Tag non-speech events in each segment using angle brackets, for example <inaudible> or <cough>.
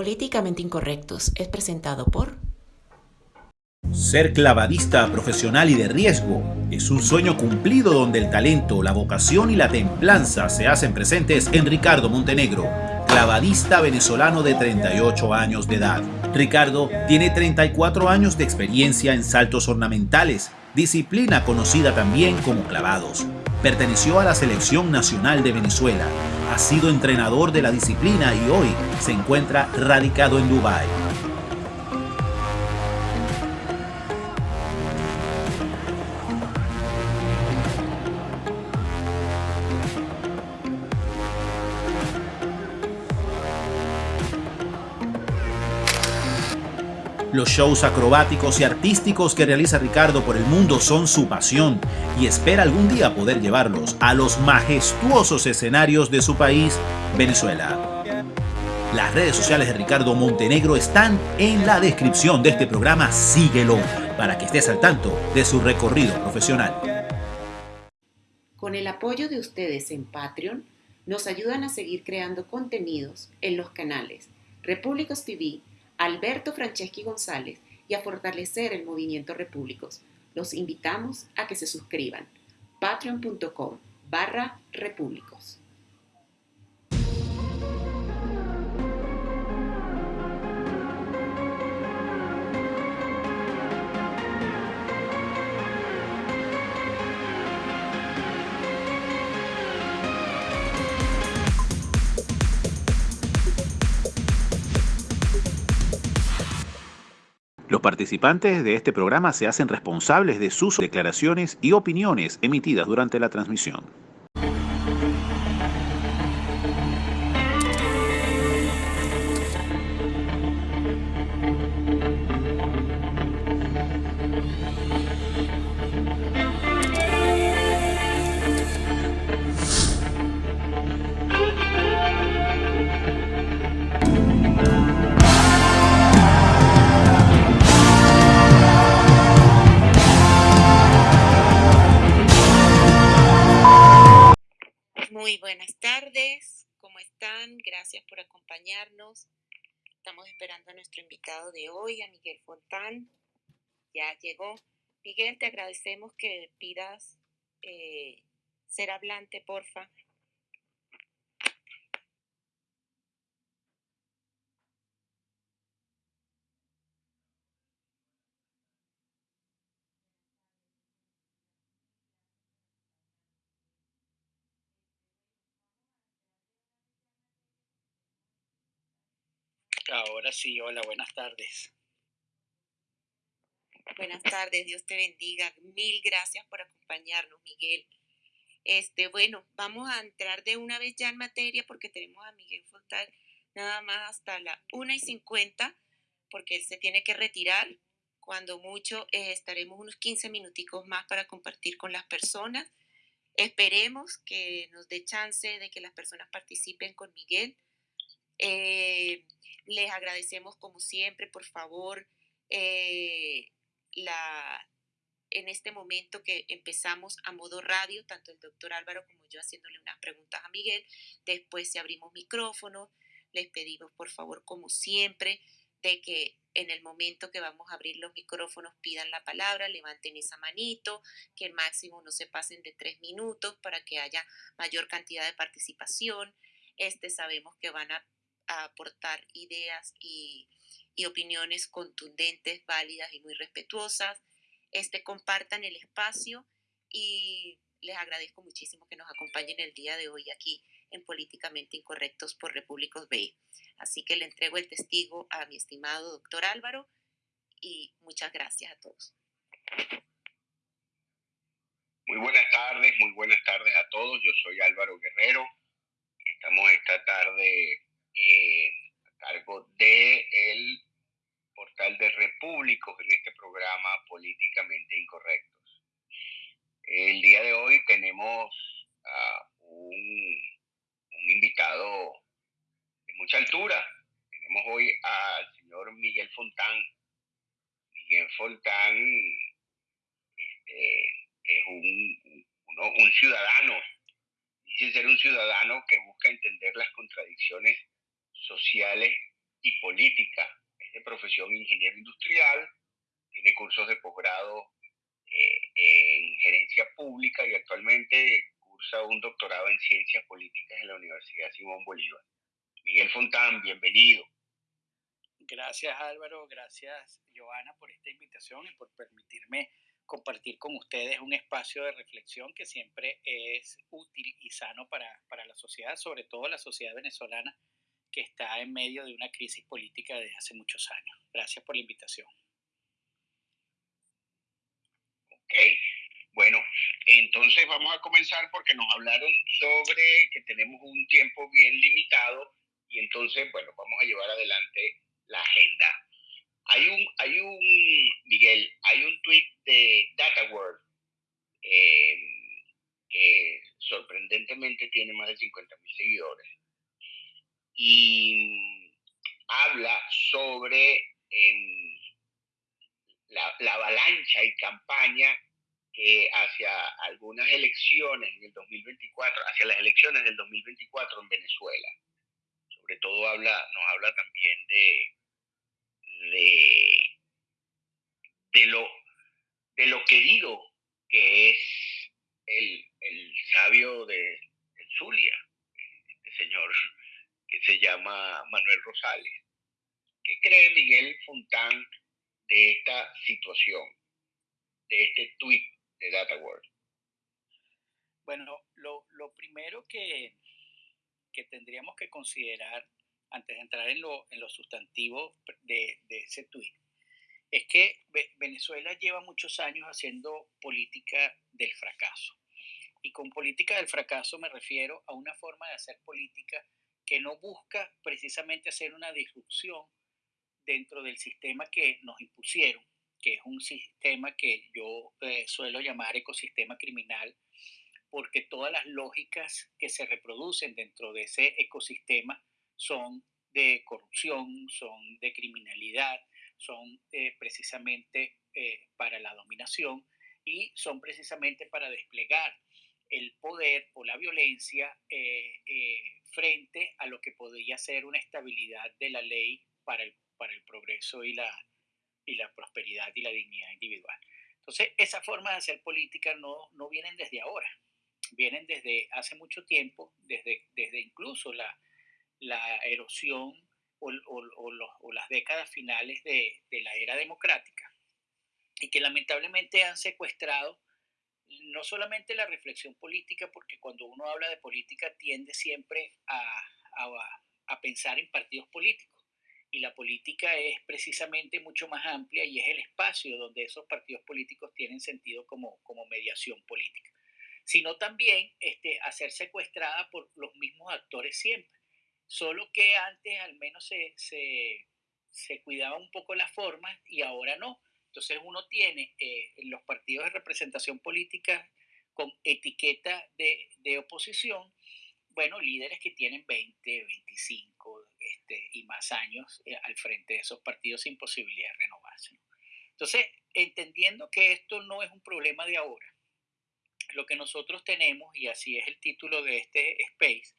Políticamente Incorrectos es presentado por... Ser clavadista profesional y de riesgo es un sueño cumplido donde el talento, la vocación y la templanza se hacen presentes en Ricardo Montenegro, clavadista venezolano de 38 años de edad. Ricardo tiene 34 años de experiencia en saltos ornamentales, disciplina conocida también como clavados. Perteneció a la Selección Nacional de Venezuela, ha sido entrenador de la disciplina y hoy se encuentra radicado en Dubái. Los shows acrobáticos y artísticos que realiza Ricardo por el mundo son su pasión y espera algún día poder llevarlos a los majestuosos escenarios de su país, Venezuela. Las redes sociales de Ricardo Montenegro están en la descripción de este programa. Síguelo para que estés al tanto de su recorrido profesional. Con el apoyo de ustedes en Patreon, nos ayudan a seguir creando contenidos en los canales Repúblicos TV, Alberto Franceschi González y a fortalecer el movimiento Repúblicos. Los invitamos a que se suscriban. patreon.com barra repúblicos. Los participantes de este programa se hacen responsables de sus declaraciones y opiniones emitidas durante la transmisión. Muy buenas tardes, ¿cómo están? Gracias por acompañarnos. Estamos esperando a nuestro invitado de hoy, a Miguel Fontán. Ya llegó. Miguel, te agradecemos que pidas eh, ser hablante, porfa. Ahora sí, hola, buenas tardes. Buenas tardes, Dios te bendiga. Mil gracias por acompañarnos, Miguel. Este, bueno, vamos a entrar de una vez ya en materia porque tenemos a Miguel Fontán nada más hasta la 1 y 50 porque él se tiene que retirar. Cuando mucho eh, estaremos unos 15 minuticos más para compartir con las personas. Esperemos que nos dé chance de que las personas participen con Miguel. Eh, les agradecemos como siempre, por favor, eh, la, en este momento que empezamos a modo radio, tanto el doctor Álvaro como yo haciéndole unas preguntas a Miguel, después si abrimos micrófono, les pedimos por favor como siempre de que en el momento que vamos a abrir los micrófonos pidan la palabra, levanten esa manito, que el máximo no se pasen de tres minutos para que haya mayor cantidad de participación. Este sabemos que van a a aportar ideas y, opiniones contundentes, válidas y muy respetuosas. Este, compartan el espacio y les agradezco muchísimo que nos acompañen el día de hoy aquí en Políticamente Incorrectos por Repúblicos B. Así que le entrego el testigo a mi estimado doctor Álvaro y muchas gracias a todos. Muy buenas tardes, muy buenas tardes a todos. Yo soy Álvaro Guerrero. Estamos esta tarde eh, a cargo del el portal de Repúblicos en este programa Políticamente Incorrectos. El día de hoy tenemos a un, invitado de mucha altura. Tenemos hoy al señor Miguel Fontán. Miguel Fontán este, es un, un ciudadano, dice ser un ciudadano que busca entender las contradicciones sociales y política. Es de profesión ingeniero industrial, tiene cursos de posgrado eh, en gerencia pública y actualmente cursa un doctorado en ciencias políticas en la Universidad Simón Bolívar. Miguel Fontán, bienvenido. Gracias Álvaro, gracias Joana por esta invitación y por permitirme compartir con ustedes un espacio de reflexión que siempre es útil y sano para, para la sociedad, sobre todo la sociedad venezolana que está en medio de una crisis política desde hace muchos años. Gracias por la invitación. Ok, bueno, entonces vamos a comenzar porque nos hablaron sobre que tenemos un tiempo bien limitado y entonces, bueno, vamos a llevar adelante la agenda. Hay un, hay un, Miguel, hay un tweet de Data World eh, que sorprendentemente tiene más de 50 mil seguidores y habla sobre em, la, la avalancha y campaña que hacia algunas elecciones en el 2024, hacia las elecciones del 2024 en Venezuela. Sobre todo habla, nos habla también de, de, de, lo, de lo querido que es el, el sabio de, de Zulia, este señor que se llama Manuel Rosales. ¿Qué cree Miguel Fontán de esta situación, de este tweet de Data World? Bueno, lo, lo primero que, que tendríamos que considerar antes de entrar en lo, en lo sustantivo de, de ese tuit, es que Venezuela lleva muchos años haciendo política del fracaso. Y con política del fracaso me refiero a una forma de hacer política que no busca precisamente hacer una disrupción dentro del sistema que nos impusieron, que es un sistema que yo eh, suelo llamar ecosistema criminal, porque todas las lógicas que se reproducen dentro de ese ecosistema son de corrupción, son de criminalidad, son eh, precisamente eh, para la dominación y son precisamente para desplegar el poder o la violencia eh, frente a lo que podría ser una estabilidad de la ley para el, para el progreso y la, y la prosperidad y la dignidad individual. Entonces, esa forma de hacer política no, no vienen desde ahora, vienen desde hace mucho tiempo, desde, desde incluso la, la erosión o, las décadas finales de, la era democrática y que lamentablemente han secuestrado no solamente la reflexión política, porque cuando uno habla de política tiende siempre a, a, pensar en partidos políticos. Y la política es precisamente mucho más amplia y es el espacio donde esos partidos políticos tienen sentido como, como mediación política. Sino también este, a ser secuestrada por los mismos actores siempre solo que antes al menos se, se, se cuidaba un poco la forma y ahora no. Entonces uno tiene eh, los partidos de representación política con etiqueta de, de, oposición, bueno, líderes que tienen 20, 25 este, y más años eh, al frente de esos partidos sin posibilidad de renovarse. Entonces, entendiendo que esto no es un problema de ahora, lo que nosotros tenemos, y así es el título de este space,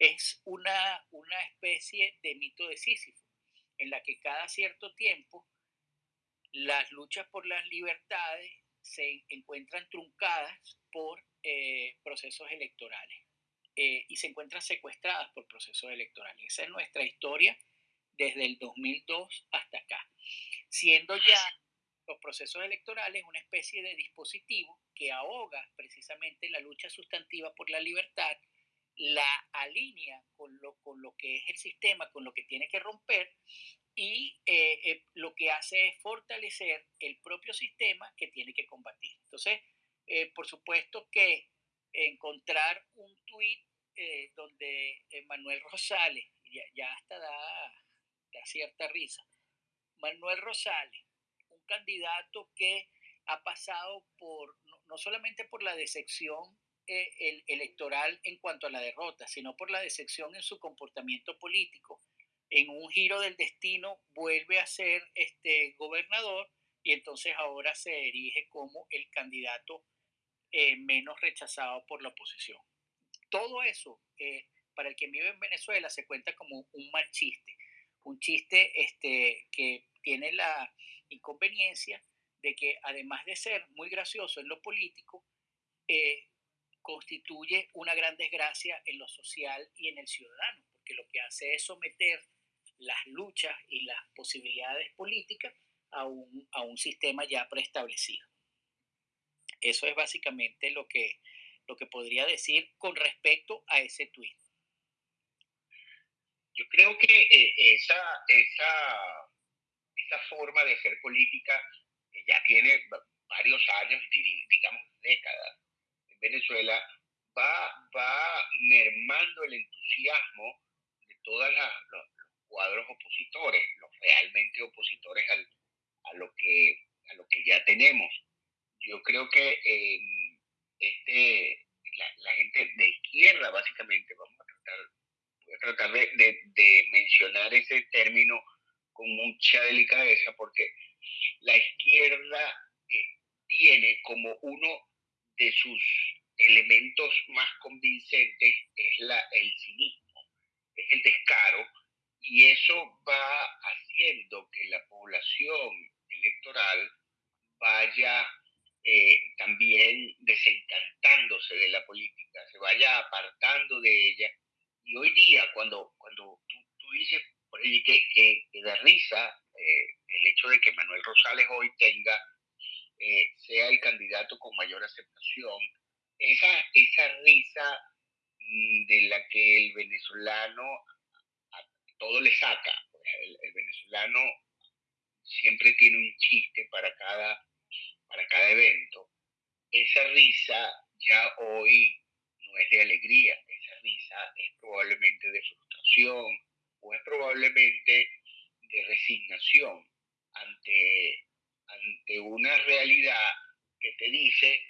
es una, una especie de mito de Sísifo, en la que cada cierto tiempo las luchas por las libertades se encuentran truncadas por eh, procesos electorales eh, y se encuentran secuestradas por procesos electorales. Esa es nuestra historia desde el 2002 hasta acá, siendo ya los procesos electorales una especie de dispositivo que ahoga precisamente la lucha sustantiva por la libertad la alinea con lo, con lo que es el sistema, con lo que tiene que romper y eh, eh, lo que hace es fortalecer el propio sistema que tiene que combatir. Entonces, eh, por supuesto que encontrar un tuit donde Manuel Rosales, ya, hasta da, cierta risa, Manuel Rosales, un candidato que ha pasado por, no solamente por la decepción el electoral en cuanto a la derrota, sino por la decepción en su comportamiento político. En un giro del destino vuelve a ser este gobernador y entonces ahora se erige como el candidato eh, menos rechazado por la oposición. Todo eso, eh, para el que vive en Venezuela, se cuenta como un mal chiste, un chiste este, que tiene la inconveniencia de que además de ser muy gracioso en lo político, eh, constituye una gran desgracia en lo social y en el ciudadano, porque lo que hace es someter las luchas y las posibilidades políticas a un, a un sistema ya preestablecido. Eso es básicamente lo que, lo que podría decir con respecto a ese tuit. Yo creo que eh, esa, esa, esa forma de hacer política ya tiene varios años, digamos décadas, en Venezuela, va, va mermando el entusiasmo de todos los, cuadros opositores, los realmente opositores al, a, lo que, a lo que ya tenemos. Yo creo que este, la, gente de izquierda, básicamente, vamos a tratar, voy a tratar de, de mencionar ese término con mucha delicadeza, porque la izquierda eh, tiene como uno de sus elementos más convincentes es la, el cinismo, es el descaro, y eso va haciendo que la población electoral vaya eh, también desencantándose de la política, se vaya apartando de ella. Y hoy día, cuando, cuando tú, dices, que, que, da risa eh, el hecho de que Manuel Rosales hoy tenga, eh, sea el candidato con mayor aceptación, esa, esa risa mm, de la que el venezolano todo le saca. Pues, el, venezolano siempre tiene un chiste para cada, para cada evento. Esa risa ya hoy no es de alegría, esa risa es probablemente de frustración o es probablemente de resignación ante, ante una realidad que te dice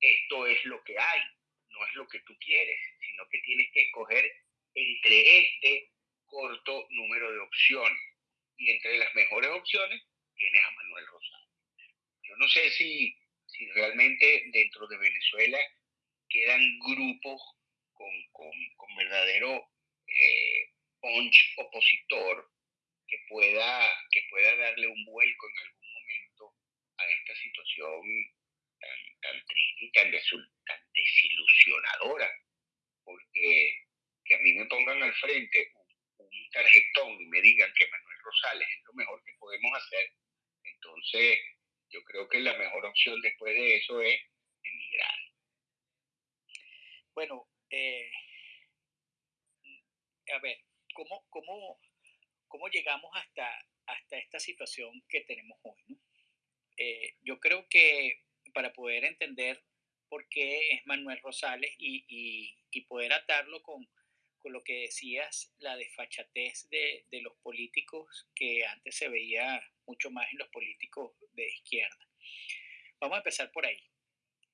esto es lo que hay, no es lo que tú quieres, sino que tienes que escoger entre este corto número de opciones. Y entre las mejores opciones tienes a Manuel Rosales. Yo no sé si, si realmente dentro de Venezuela quedan grupos con, con, con verdadero eh, punch opositor que pueda, que pueda darle un vuelco en algún momento a esta situación tan, tan triste y tan, desilusionadora. Porque que a mí me pongan al frente un, tarjetón y me digan que Manuel Rosales es lo mejor que podemos hacer, entonces yo creo que la mejor opción después de eso es emigrar. Bueno, eh, a ver, ¿cómo, cómo, cómo llegamos hasta, hasta esta situación que tenemos hoy. Eh, yo creo que para poder entender por qué es Manuel Rosales y, poder atarlo con, con, lo que decías, la desfachatez de, de, los políticos que antes se veía mucho más en los políticos de izquierda. Vamos a empezar por ahí.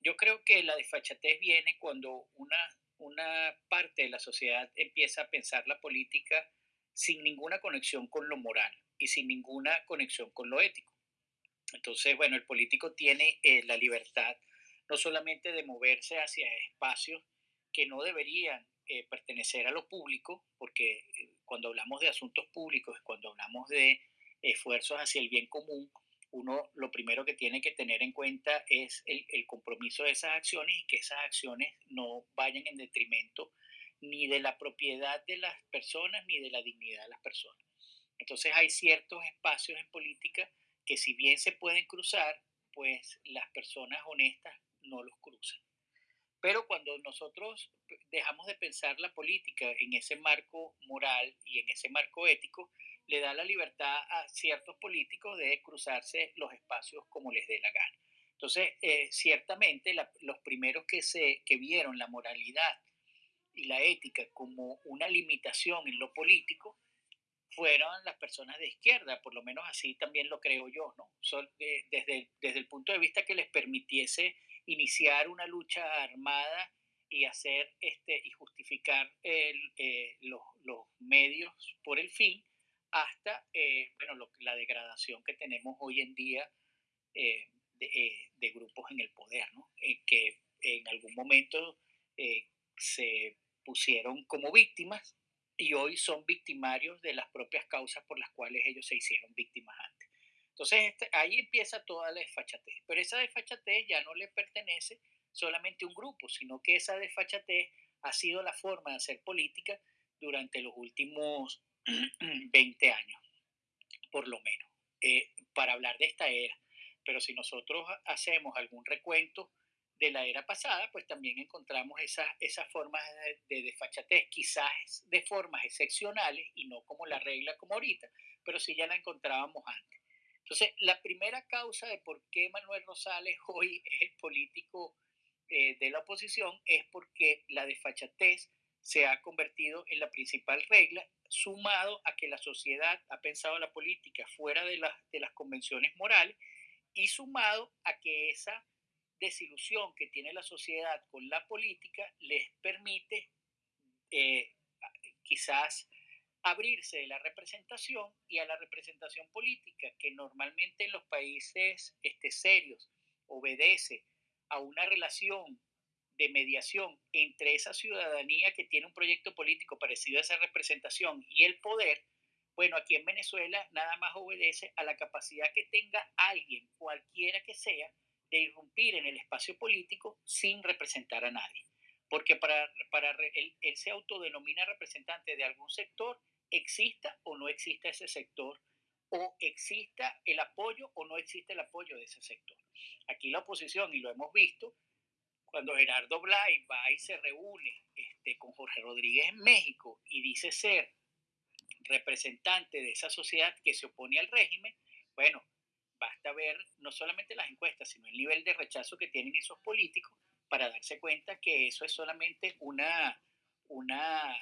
Yo creo que la desfachatez viene cuando una, una parte de la sociedad empieza a pensar la política sin ninguna conexión con lo moral y sin ninguna conexión con lo ético. Entonces, bueno, el político tiene eh, la libertad no solamente de moverse hacia espacios que no deberían eh, pertenecer a lo público, porque eh, cuando hablamos de asuntos públicos, cuando hablamos de esfuerzos hacia el bien común, uno lo primero que tiene que tener en cuenta es el, el compromiso de esas acciones y que esas acciones no vayan en detrimento ni de la propiedad de las personas ni de la dignidad de las personas. Entonces hay ciertos espacios en política que si bien se pueden cruzar, pues las personas honestas no los cruzan. Pero cuando nosotros dejamos de pensar la política en ese marco moral y en ese marco ético, le da la libertad a ciertos políticos de cruzarse los espacios como les dé la gana. Entonces, eh, ciertamente los primeros que, vieron la moralidad y la ética como una limitación en lo político fueron las personas de izquierda, por lo menos así también lo creo yo, ¿no? desde, desde el punto de vista que les permitiese iniciar una lucha armada y hacer este y justificar el, eh, los, los, medios por el fin hasta eh, bueno, la degradación que tenemos hoy en día eh, de, de, grupos en el poder, ¿no? que en algún momento se pusieron como víctimas y hoy son victimarios de las propias causas por las cuales ellos se hicieron víctimas. Entonces este, ahí empieza toda la desfachatez, pero esa desfachatez ya no le pertenece solamente a un grupo, sino que esa desfachatez ha sido la forma de hacer política durante los últimos <clears throat> 20 años, por lo menos, eh, para hablar de esta era. Pero si nosotros hacemos algún recuento de la era pasada, pues también encontramos esas, esas formas de, desfachatez, quizás de formas excepcionales y no como la regla como ahorita, pero sí ya la encontrábamos antes. Entonces, la primera causa de por qué Manuel Rosales <laughs> hoy es el político eh, de la oposición es porque la desfachatez se ha convertido en la principal regla, sumado a que la sociedad ha pensado la política fuera de, de las convenciones morales y sumado a que esa desilusión que tiene la sociedad con la política les permite eh, quizás abrirse de la representación y a la representación política, que normalmente en los países este, serios obedece a una relación de mediación entre esa ciudadanía que tiene un proyecto político parecido a esa representación y el poder, bueno, aquí en Venezuela nada más obedece a la capacidad que tenga alguien, cualquiera que sea, de irrumpir en el espacio político sin representar a nadie. Porque para, para él, él se autodenomina representante de algún sector, exista o no exista ese sector, o exista el apoyo o no existe el apoyo de ese sector. Aquí la oposición, y lo hemos visto, cuando Gerardo Blay va y se reúne este, con Jorge Rodríguez en México y dice ser representante de esa sociedad que se opone al régimen, bueno, basta ver no solamente las encuestas, sino el nivel de rechazo que tienen esos políticos para darse cuenta que eso es solamente una, una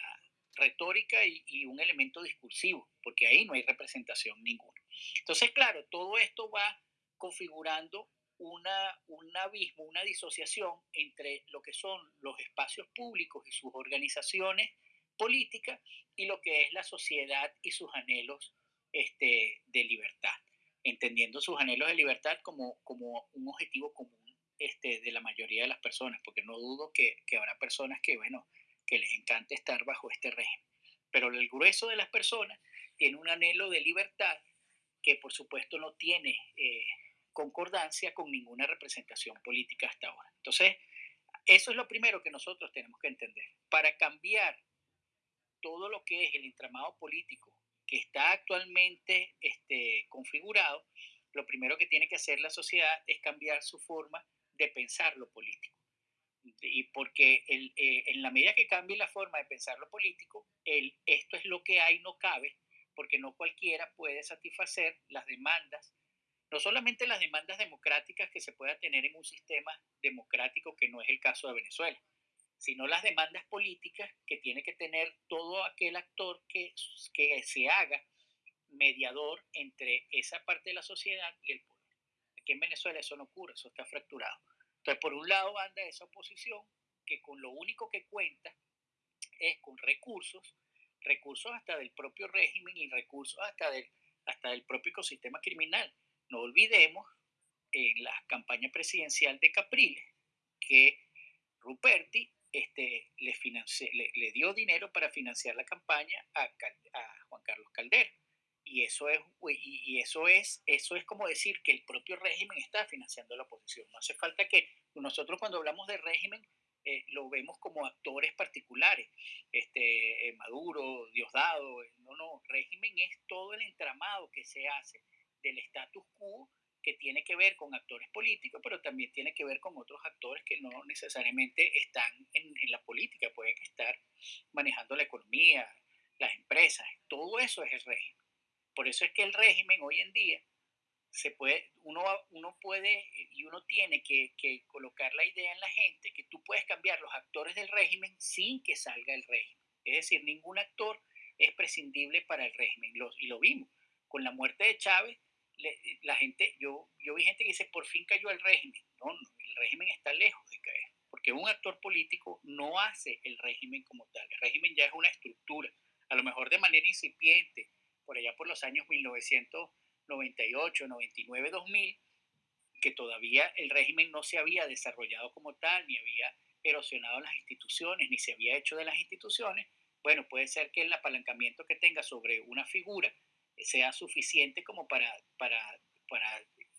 retórica y, un elemento discursivo, porque ahí no hay representación ninguna. Entonces, claro, todo esto va configurando una, un abismo, una disociación entre lo que son los espacios públicos y sus organizaciones políticas y lo que es la sociedad y sus anhelos este, de libertad entendiendo sus anhelos de libertad como, como un objetivo común este, de la mayoría de las personas, porque no dudo que, que habrá personas que, bueno, que les encante estar bajo este régimen. Pero el grueso de las personas tiene un anhelo de libertad que por supuesto no tiene eh, concordancia con ninguna representación política hasta ahora. Entonces, eso es lo primero que nosotros tenemos que entender. Para cambiar todo lo que es el entramado político que está actualmente este, configurado, lo primero que tiene que hacer la sociedad es cambiar su forma de pensar lo político. Y porque el, eh, en la medida que cambie la forma de pensar lo político, el, esto es lo que hay, no cabe, porque no cualquiera puede satisfacer las demandas, no solamente las demandas democráticas que se pueda tener en un sistema democrático que no es el caso de Venezuela, sino las demandas políticas que tiene que tener todo aquel actor que, que se haga mediador entre esa parte de la sociedad y el poder. Aquí en Venezuela eso no ocurre, eso está fracturado. Entonces, por un lado anda esa oposición que con lo único que cuenta es con recursos, recursos hasta del propio régimen y recursos hasta del, hasta del propio ecosistema criminal. No olvidemos en la campaña presidencial de Capriles que Ruperti este, le, le, dio dinero para financiar la campaña a, Juan Carlos Caldera. Y eso es, y, eso es, eso es como decir que el propio régimen está financiando la oposición. No hace falta que nosotros cuando hablamos de régimen eh, lo vemos como actores particulares, este, eh, Maduro, Diosdado, no, no, régimen es todo el entramado que se hace del status quo que tiene que ver con actores políticos, pero también tiene que ver con otros actores que no necesariamente están en, la política, pueden estar manejando la economía, las empresas, todo eso es el régimen. Por eso es que el régimen hoy en día se puede, uno, uno puede y uno tiene que, colocar la idea en la gente que tú puedes cambiar los actores del régimen sin que salga el régimen. Es decir, ningún actor es prescindible para el régimen. y lo vimos. Con la muerte de Chávez, la gente, yo, yo vi gente que dice, por fin cayó el régimen. No, no, el régimen está lejos de caer, porque un actor político no hace el régimen como tal. El régimen ya es una estructura, a lo mejor de manera incipiente, por allá por los años 1998, 99, 2000, que todavía el régimen no se había desarrollado como tal, ni había erosionado las instituciones, ni se había hecho de las instituciones, bueno, puede ser que el apalancamiento que tenga sobre una figura sea suficiente como para, para, para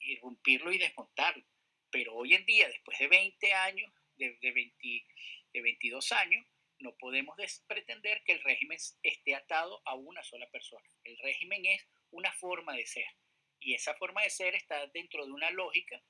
irrumpirlo y desmontarlo. Pero hoy en día, después de 20 años, de, de, 20, de 22 años, no podemos pretender que el régimen esté atado a una sola persona. El régimen es una forma de ser. Y esa forma de ser está dentro de una lógica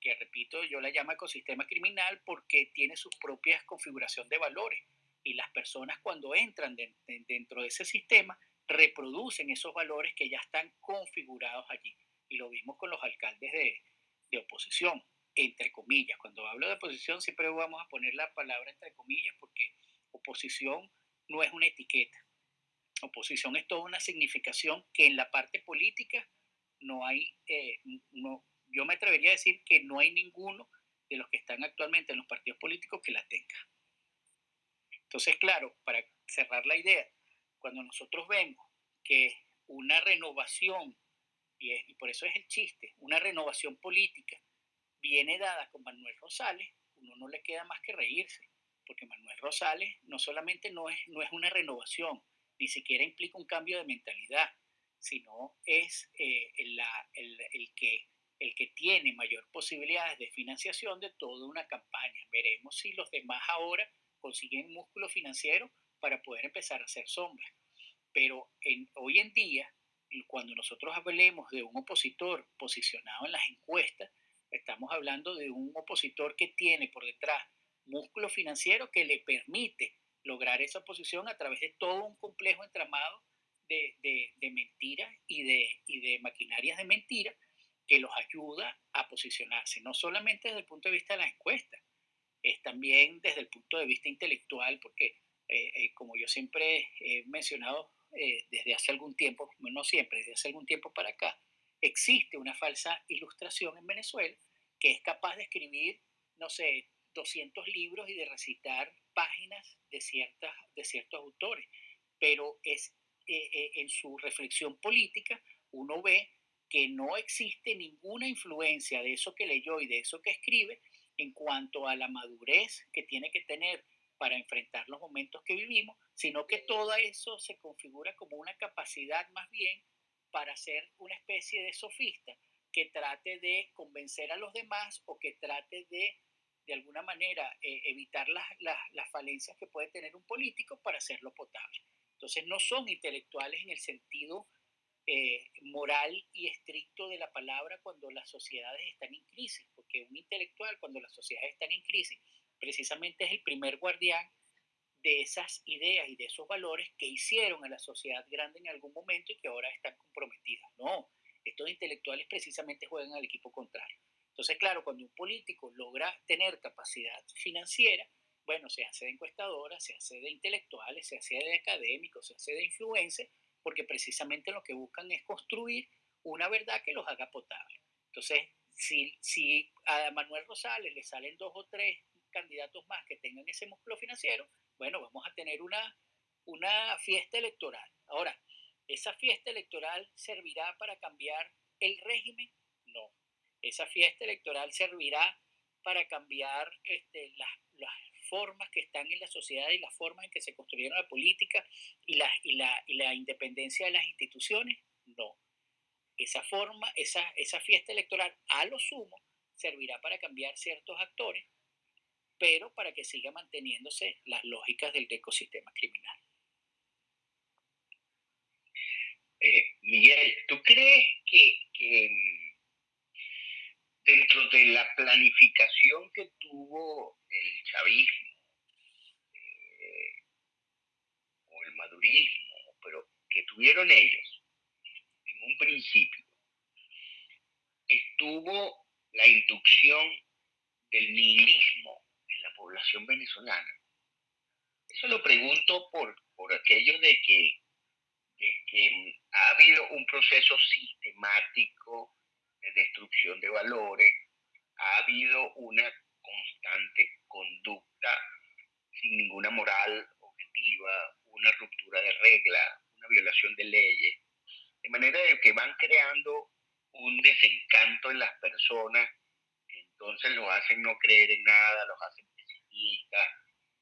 que, repito, yo la llamo ecosistema criminal porque tiene su propia configuración de valores. Y las personas cuando entran dentro de ese sistema reproducen esos valores que ya están configurados allí. Y lo vimos con los alcaldes de, de oposición, entre comillas. Cuando hablo de oposición siempre vamos a poner la palabra entre comillas porque oposición no es una etiqueta. Oposición es toda una significación que en la parte política no hay, eh, no, yo me atrevería a decir que no hay ninguno de los que están actualmente en los partidos políticos que la tenga. Entonces, claro, para cerrar la idea, cuando nosotros vemos que una renovación, y, y por eso es el chiste, una renovación política viene dada con Manuel Rosales, uno no le queda más que reírse porque Manuel Rosales no solamente no es, no es una renovación, ni siquiera implica un cambio de mentalidad, sino es eh, el, que, el que tiene mayor posibilidades de financiación de toda una campaña. Veremos si los demás ahora consiguen músculo financiero para poder empezar a hacer sombra. Pero hoy en día, cuando nosotros hablemos de un opositor posicionado en las encuestas, estamos hablando de un opositor que tiene por detrás músculo financiero que le permite lograr esa posición a través de todo un complejo entramado de, de, mentiras y de, y de maquinarias de mentira que los ayuda a posicionarse, no solamente desde el punto de vista de la encuesta, es también desde el punto de vista intelectual, porque eh, eh, como yo siempre he mencionado eh, desde hace algún tiempo, no siempre, desde hace algún tiempo para acá, existe una falsa ilustración en Venezuela que es capaz de escribir, no sé, 200 libros y de recitar páginas de, ciertas, de ciertos autores, pero es, eh, eh, en su reflexión política uno ve que no existe ninguna influencia de eso que leyó y de eso que escribe en cuanto a la madurez que tiene que tener para enfrentar los momentos que vivimos, sino que todo eso se configura como una capacidad más bien para ser una especie de sofista que trate de convencer a los demás o que trate de de alguna manera eh, evitar las, las, falencias que puede tener un político para hacerlo potable. Entonces no son intelectuales en el sentido eh, moral y estricto de la palabra cuando las sociedades están en crisis, porque un intelectual cuando las sociedades están en crisis precisamente es el primer guardián de esas ideas y de esos valores que hicieron a la sociedad grande en algún momento y que ahora están comprometidas. No, estos intelectuales precisamente juegan al equipo contrario. Entonces, claro, cuando un político logra tener capacidad financiera, bueno, se hace de encuestadora, se hace de intelectuales, se hace de académicos, se hace de influencers, porque precisamente lo que buscan es construir una verdad que los haga potable. Entonces, si, a Manuel Rosales le salen dos o tres candidatos más que tengan ese músculo financiero, bueno, vamos a tener una fiesta electoral. Ahora, ¿esa fiesta electoral servirá para cambiar el régimen? Esa fiesta electoral servirá para cambiar este, las, formas que están en la sociedad y las formas en que se construyeron la política y la, independencia de las instituciones. No. Esa forma, esa, esa fiesta electoral, a lo sumo, servirá para cambiar ciertos actores, pero para que siga manteniéndose las lógicas del ecosistema criminal. Eh, Miguel, ¿tú crees que dentro de la planificación que tuvo el chavismo eh, o el madurismo, pero que tuvieron ellos en un principio, estuvo la inducción del nihilismo en la población venezolana. Eso lo pregunto por, por aquello de que, de que ha habido un proceso sistemático destrucción de valores, ha habido una constante conducta sin ninguna moral objetiva, una ruptura de reglas, una violación de leyes, de manera de que van creando un desencanto en las personas, entonces los hacen no creer en nada, los hacen pesimistas,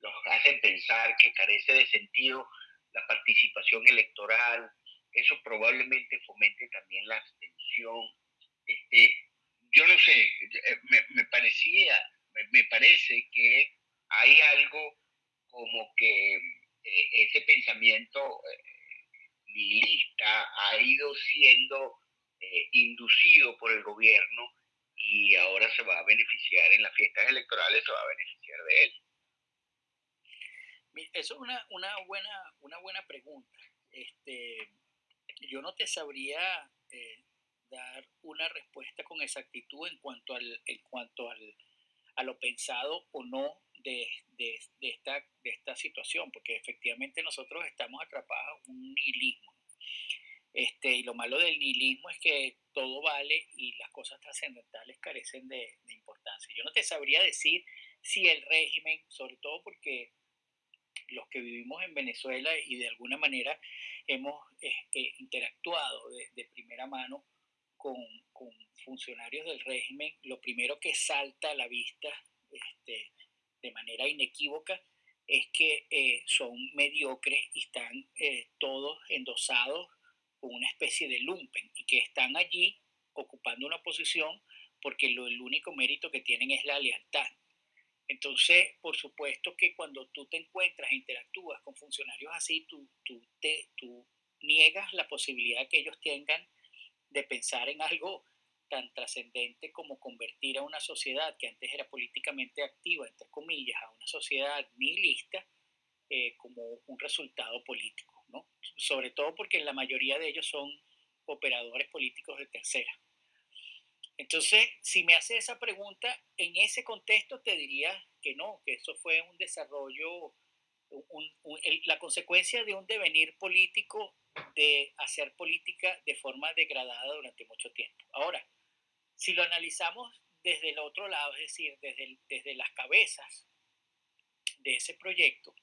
los hacen pensar que carece de sentido la participación electoral, eso probablemente fomente también la abstención. Este, yo no sé, eh, me, parecía, me, parece que hay algo como que eh, ese pensamiento eh, nihilista ha ido siendo inducido por el gobierno y ahora se va a beneficiar en las fiestas electorales, se va a beneficiar de él. Eso es una, una, buena, una buena pregunta. Este, yo no te sabría una respuesta con exactitud en cuanto, al, en cuanto al, a lo pensado o no de, de, esta, de esta situación, porque efectivamente nosotros estamos atrapados en un nihilismo. Este, y lo malo del nihilismo es que todo vale y las cosas trascendentales carecen de, de importancia. Yo no te sabría decir si el régimen, sobre todo porque los que vivimos en Venezuela y de alguna manera hemos eh, eh, interactuado de, primera mano con, funcionarios del régimen, lo primero que salta a la vista este, de manera inequívoca es que eh, son mediocres y están todos endosados con una especie de lumpen y que están allí ocupando una posición porque lo, el único mérito que tienen es la lealtad. Entonces, por supuesto que cuando tú te encuentras e interactúas con funcionarios así, tú, tú, te, tú niegas la posibilidad que ellos tengan de pensar en algo tan trascendente como convertir a una sociedad que antes era políticamente activa, entre comillas, a una sociedad nihilista eh, como un resultado político, ¿no? Sobre todo porque la mayoría de ellos son operadores políticos de tercera. Entonces, si me hace esa pregunta, en ese contexto te diría que no, que eso fue un desarrollo, la consecuencia de un devenir político de hacer política de forma degradada durante mucho tiempo. Ahora, si lo analizamos desde el otro lado, es decir, desde, desde las cabezas de ese proyecto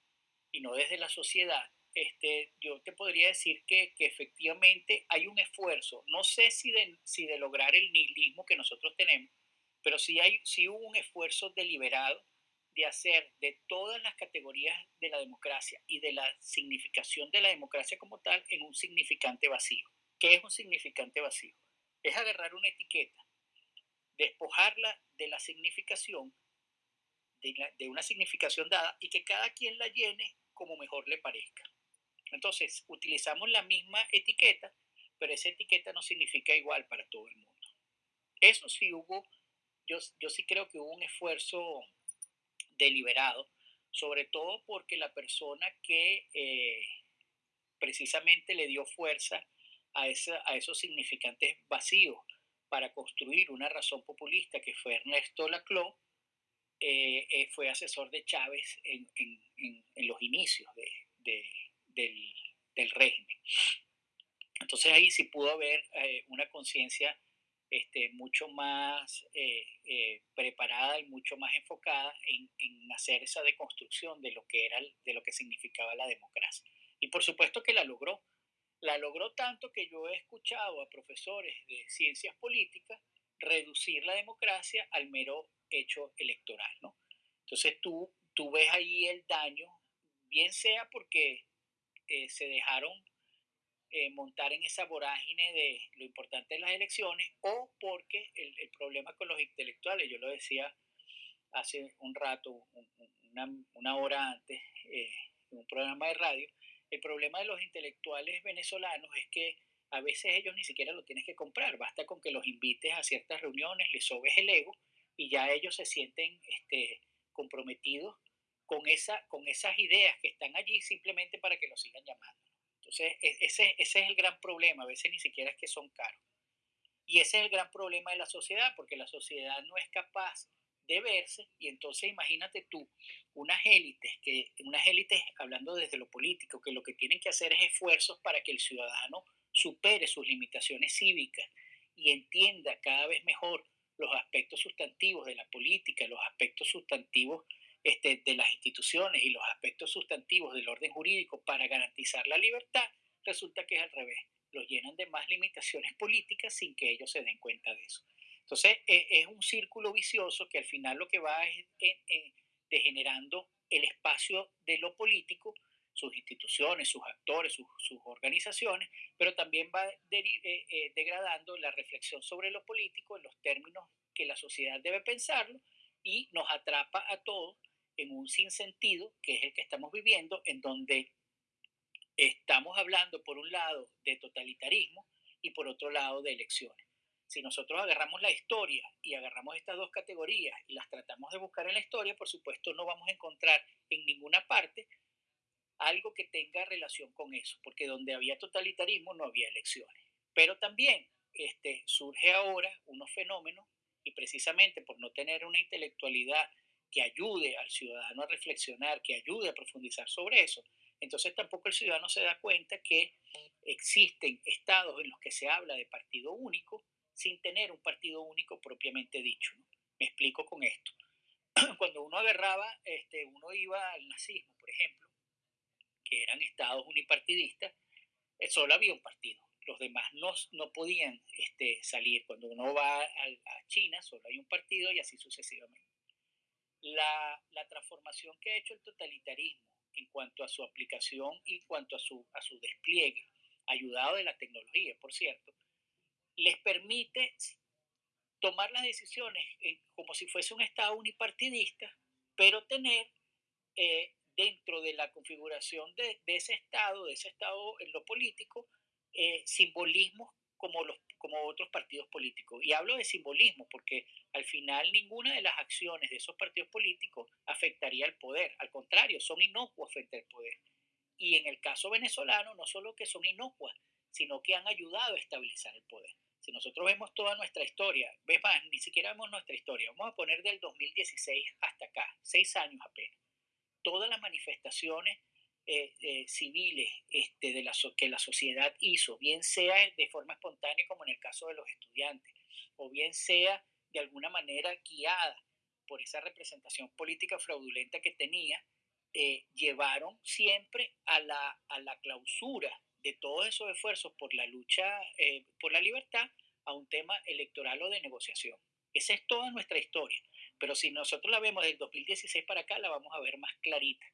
y no desde la sociedad, este, yo te podría decir que, efectivamente hay un esfuerzo, no sé si de, si de lograr el nihilismo que nosotros tenemos, pero sí, hay, sí hubo un esfuerzo deliberado de hacer de todas las categorías de la democracia y de la significación de la democracia como tal en un significante vacío. ¿Qué es un significante vacío? Es agarrar una etiqueta, despojarla de la significación, de, de una significación dada y que cada quien la llene como mejor le parezca. Entonces, utilizamos la misma etiqueta, pero esa etiqueta no significa igual para todo el mundo. Eso sí hubo, yo, yo sí creo que hubo un esfuerzo deliberado, sobre todo porque la persona que eh, precisamente le dio fuerza a, esos significantes vacíos para construir una razón populista que fue Ernesto Laclau, eh, eh, fue asesor de Chávez en, los inicios de, del, régimen. Entonces ahí sí pudo haber una conciencia este, mucho más eh, eh, preparada y mucho más enfocada en, en, hacer esa deconstrucción de lo que era, de lo que significaba la democracia. Y por supuesto que la logró. La logró tanto que yo he escuchado a profesores de ciencias políticas reducir la democracia al mero hecho electoral, ¿no? Entonces tú, tú ves ahí el daño, bien sea porque eh, se dejaron eh, montar en esa vorágine de lo importante de las elecciones o porque el, problema con los intelectuales, yo lo decía hace un rato, una, hora antes, eh, en un programa de radio, el problema de los intelectuales venezolanos es que a veces ellos ni siquiera lo tienes que comprar, basta con que los invites a ciertas reuniones, les sobes el ego y ya ellos se sienten este, comprometidos con, esa, con esas ideas que están allí simplemente para que lo sigan llamando. Entonces, e, ese, ese es el gran problema, a veces ni siquiera es que son caros. Y ese es el gran problema de la sociedad, porque la sociedad no es capaz de verse, y entonces imagínate tú, unas élites, que, unas élites hablando desde lo político, que lo que tienen que hacer es esfuerzos para que el ciudadano supere sus limitaciones cívicas y entienda cada vez mejor los aspectos sustantivos de la política, los aspectos sustantivos este, de las instituciones y los aspectos sustantivos del orden jurídico para garantizar la libertad, resulta que es al revés. Los llenan de más limitaciones políticas sin que ellos se den cuenta de eso. Entonces, e, es un círculo vicioso que al final lo que va es degenerando el espacio de lo político sus instituciones, sus actores, sus, organizaciones, pero también va eh, degradando la reflexión sobre lo político en los términos que la sociedad debe pensarlo y nos atrapa a todos en un sinsentido que es el que estamos viviendo, en donde estamos hablando por un lado de totalitarismo y por otro lado de elecciones. Si nosotros agarramos la historia y agarramos estas dos categorías y las tratamos de buscar en la historia, por supuesto no vamos a encontrar en ninguna parte algo que tenga relación con eso, porque donde había totalitarismo no había elecciones. Pero también este, surge ahora unos fenómenos y precisamente por no tener una intelectualidad que ayude al ciudadano a reflexionar, que ayude a profundizar sobre eso, entonces tampoco el ciudadano se da cuenta que existen estados en los que se habla de partido único sin tener un partido único propiamente dicho. Me explico con esto. <clears throat> Cuando uno agarraba, este, uno iba al nazismo, por ejemplo, que eran estados unipartidistas, eh, solo había un partido. Los demás no, no podían este, salir. Cuando uno va a, a China, solo hay un partido y así sucesivamente. La, la, transformación que ha hecho el totalitarismo en cuanto a su aplicación y en cuanto a su, a su despliegue, ayudado de la tecnología, por cierto, les permite tomar las decisiones como si fuese un Estado unipartidista, pero tener eh, dentro de la configuración de, ese Estado, de ese Estado en lo político, eh, simbolismos como, los, como otros partidos políticos. Y hablo de simbolismo porque al final ninguna de las acciones de esos partidos políticos afectaría al poder. Al contrario, son inocuas frente al poder. Y en el caso venezolano, no solo que son inocuas, sino que han ayudado a estabilizar el poder. Si nosotros vemos toda nuestra historia, ves más, ni siquiera vemos nuestra historia, vamos a poner del 2016 hasta acá, seis años apenas. Todas las manifestaciones eh, eh, civiles este, de la que la sociedad hizo, bien sea de forma espontánea como en el caso de los estudiantes, o bien sea de alguna manera guiada por esa representación política fraudulenta que tenía, eh, llevaron siempre a la, a la clausura de todos esos esfuerzos por la lucha por la libertad a un tema electoral o de negociación. Esa es toda nuestra historia, pero si nosotros la vemos del 2016 para acá, la vamos a ver más clarita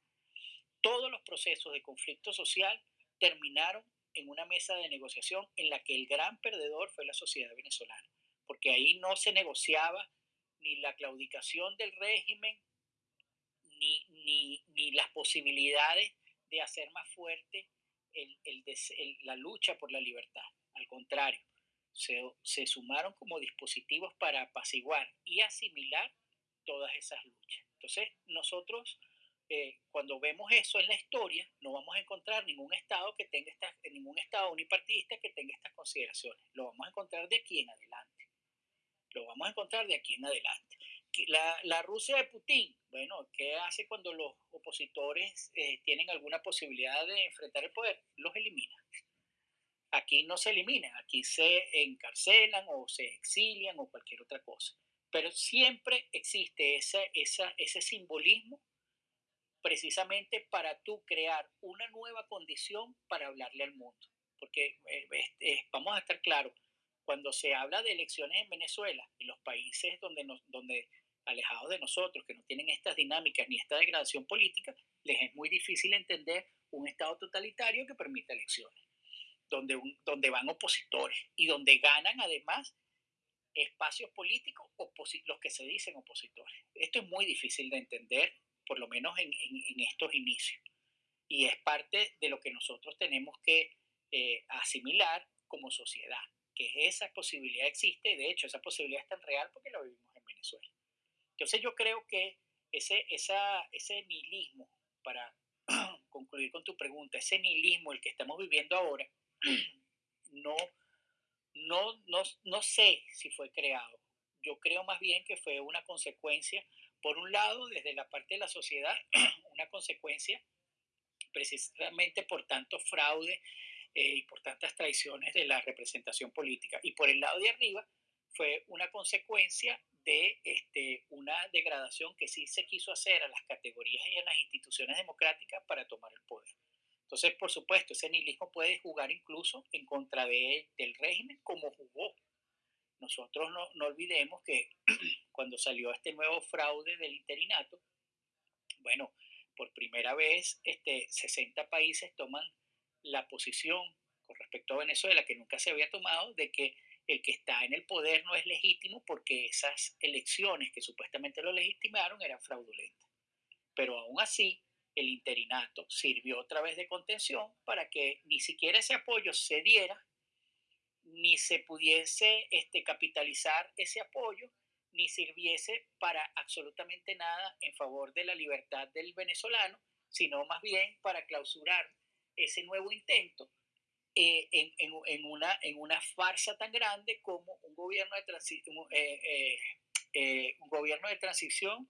todos los procesos de conflicto social terminaron en una mesa de negociación en la que el gran perdedor fue la sociedad venezolana, porque ahí no se negociaba ni la claudicación del régimen, ni, ni, las posibilidades de hacer más fuerte la lucha por la libertad. Al contrario, se, se sumaron como dispositivos para apaciguar y asimilar todas esas luchas. Entonces, nosotros eh, cuando vemos eso en la historia, no vamos a encontrar ningún estado que tenga estas, ningún estado unipartidista que tenga estas consideraciones. Lo vamos a encontrar de aquí en adelante. Lo vamos a encontrar de aquí en adelante. La, la Rusia de Putin, bueno, ¿qué hace cuando los opositores eh, tienen alguna posibilidad de enfrentar el poder? Los elimina. Aquí no se eliminan, aquí se encarcelan o se exilian o cualquier otra cosa. Pero siempre existe esa, esa, ese simbolismo precisamente para tú crear una nueva condición para hablarle al mundo. Porque eh, vamos a estar claros, cuando se habla de elecciones en Venezuela, en los países donde, alejados de nosotros, que no tienen estas dinámicas ni esta degradación política, les es muy difícil entender un Estado totalitario que permite elecciones, donde, donde van opositores y donde ganan además espacios políticos los que se dicen opositores. Esto es muy difícil de entender por lo menos en, estos inicios. Y es parte de lo que nosotros tenemos que eh, asimilar como sociedad, que esa posibilidad existe, de hecho esa posibilidad es tan real porque la vivimos en Venezuela. Entonces yo creo que ese, esa, ese nihilismo, para <clears throat> concluir con tu pregunta, ese nihilismo, el que estamos viviendo ahora, <clears throat> no, no, no, no sé si fue creado. Yo creo más bien que fue una consecuencia por un lado, desde la parte de la sociedad, <clears throat> una consecuencia precisamente por tanto fraude eh, y por tantas traiciones de la representación política. Y por el lado de arriba fue una consecuencia de este, una degradación que sí se quiso hacer a las categorías y a las instituciones democráticas para tomar el poder. Entonces, por supuesto, ese nihilismo puede jugar incluso en contra de, del régimen como jugó nosotros no, no olvidemos que <clears throat> cuando salió este nuevo fraude del interinato, bueno, por primera vez este, 60 países toman la posición con respecto a Venezuela que nunca se había tomado de que el que está en el poder no es legítimo porque esas elecciones que supuestamente lo legitimaron eran fraudulentas. Pero aún así, el interinato sirvió otra vez de contención para que ni siquiera ese apoyo se diera, ni se pudiese este, capitalizar ese apoyo, ni sirviese para absolutamente nada en favor de la libertad del venezolano, sino más bien para clausurar ese nuevo intento eh, en, una, en una farsa tan grande como un gobierno de, eh, eh, un gobierno de transición,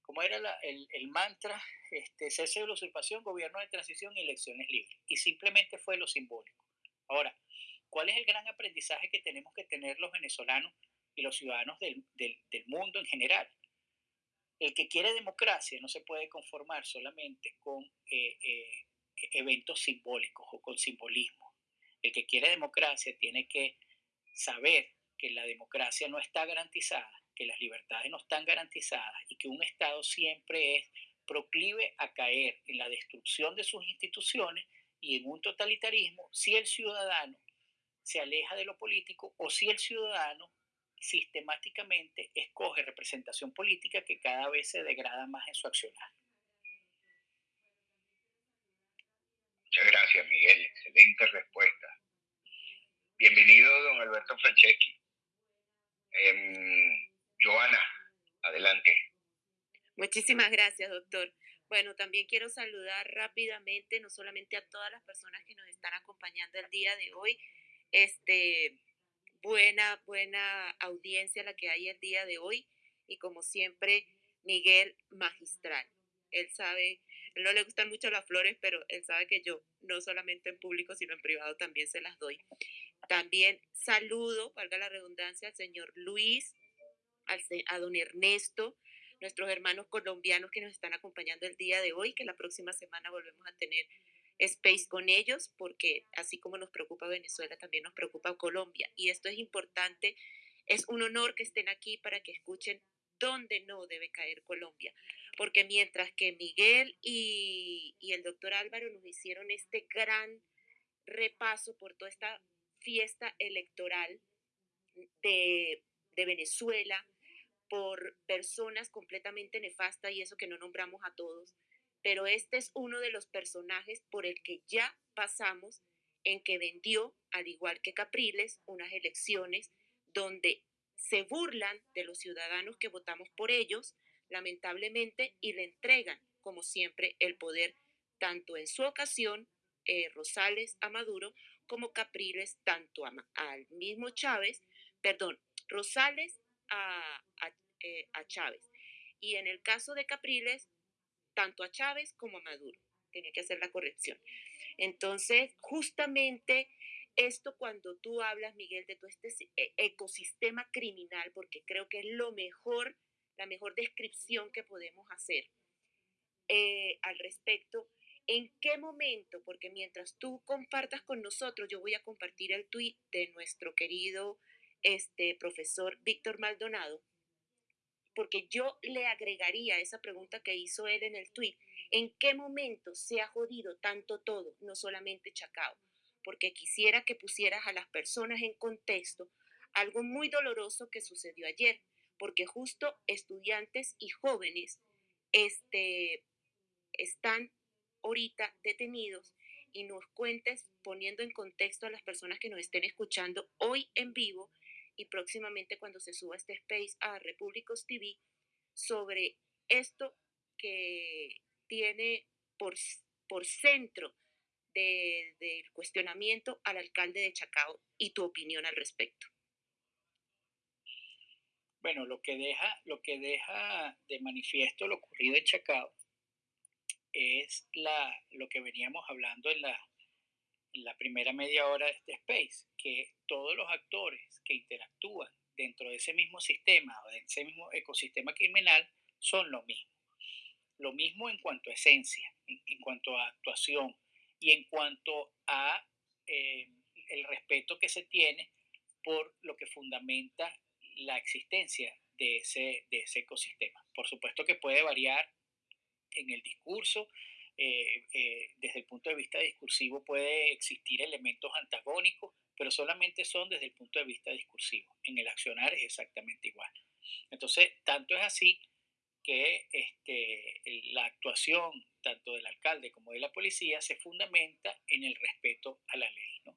como era el, el, mantra, este, cese de la usurpación, gobierno de transición y elecciones libres. Y simplemente fue lo simbólico. Ahora, ¿cuál es el gran aprendizaje que tenemos que tener los venezolanos y los ciudadanos del, del, del mundo en general? El que quiere democracia no se puede conformar solamente con eventos simbólicos o con simbolismo. El que quiere democracia tiene que saber que la democracia no está garantizada, que las libertades no están garantizadas y que un Estado siempre es proclive a caer en la destrucción de sus instituciones y en un totalitarismo si el ciudadano se aleja de lo político o si el ciudadano sistemáticamente escoge representación política que cada vez se degrada más en su accionar. Muchas gracias, Miguel. Excelente respuesta. Bienvenido, don Alberto Franceschi. Eh, Joana, adelante. Muchísimas gracias, doctor. Bueno, también quiero saludar rápidamente, no solamente a todas las personas que nos están acompañando el día de hoy, este, buena, buena audiencia la que hay el día de hoy, y como siempre, Miguel Magistral. Él sabe no le gustan mucho las flores, pero él sabe que yo, no solamente en público, sino en privado, también se las doy. También saludo, valga la redundancia, al señor Luis, al, a don Ernesto, nuestros hermanos colombianos que nos están acompañando el día de hoy, que la próxima semana volvemos a tener space con ellos, porque así como nos preocupa Venezuela, también nos preocupa Colombia. Y esto es importante, es un honor que estén aquí para que escuchen dónde no debe caer Colombia. Porque mientras que Miguel y, el doctor Álvaro nos hicieron este gran repaso por toda esta fiesta electoral de, de Venezuela, por personas completamente nefastas y eso que no nombramos a todos, pero este es uno de los personajes por el que ya pasamos en que vendió, al igual que Capriles, unas elecciones donde se burlan de los ciudadanos que votamos por ellos, lamentablemente, y le entregan, como siempre, el poder, tanto en su ocasión, eh, Rosales a Maduro, como Capriles, tanto al mismo Chávez, perdón, Rosales a, eh, a Chávez. Y en el caso de Capriles, tanto a Chávez como a Maduro. Tenía que hacer la corrección. Entonces, justamente esto cuando tú hablas, Miguel, de todo este e, ecosistema criminal, porque creo que es lo mejor, la mejor descripción que podemos hacer eh, al respecto. ¿En qué momento? Porque mientras tú compartas con nosotros, yo voy a compartir el tuit de nuestro querido este, profesor Víctor Maldonado, porque yo le agregaría esa pregunta que hizo él en el tuit. ¿En qué momento se ha jodido tanto todo, no solamente Chacao? porque quisiera que pusieras a las personas en contexto algo muy doloroso que sucedió ayer, porque justo estudiantes y jóvenes este, están ahorita detenidos y nos cuentes poniendo en contexto a las personas que nos estén escuchando hoy en vivo y próximamente cuando se suba este space a Repúblicos TV sobre esto que tiene por, por centro del cuestionamiento al alcalde de Chacao y tu opinión al respecto. Bueno, lo que deja, lo que deja de manifiesto lo ocurrido en Chacao es la, lo que veníamos hablando en la, en la primera media hora de este space, que todos los actores que interactúan dentro de ese mismo sistema o de ese mismo ecosistema criminal son lo mismo. Lo mismo en cuanto a esencia, en cuanto a actuación, y en cuanto a eh, el respeto que se tiene por lo que fundamenta la existencia de ese, de ese ecosistema. Por supuesto que puede variar en el discurso. Eh, eh, desde el punto de vista discursivo puede existir elementos antagónicos, pero solamente son desde el punto de vista discursivo. En el accionar es exactamente igual. Entonces, tanto es así que este, la actuación tanto del alcalde como de la policía se fundamenta en el respeto a la ley, ¿no?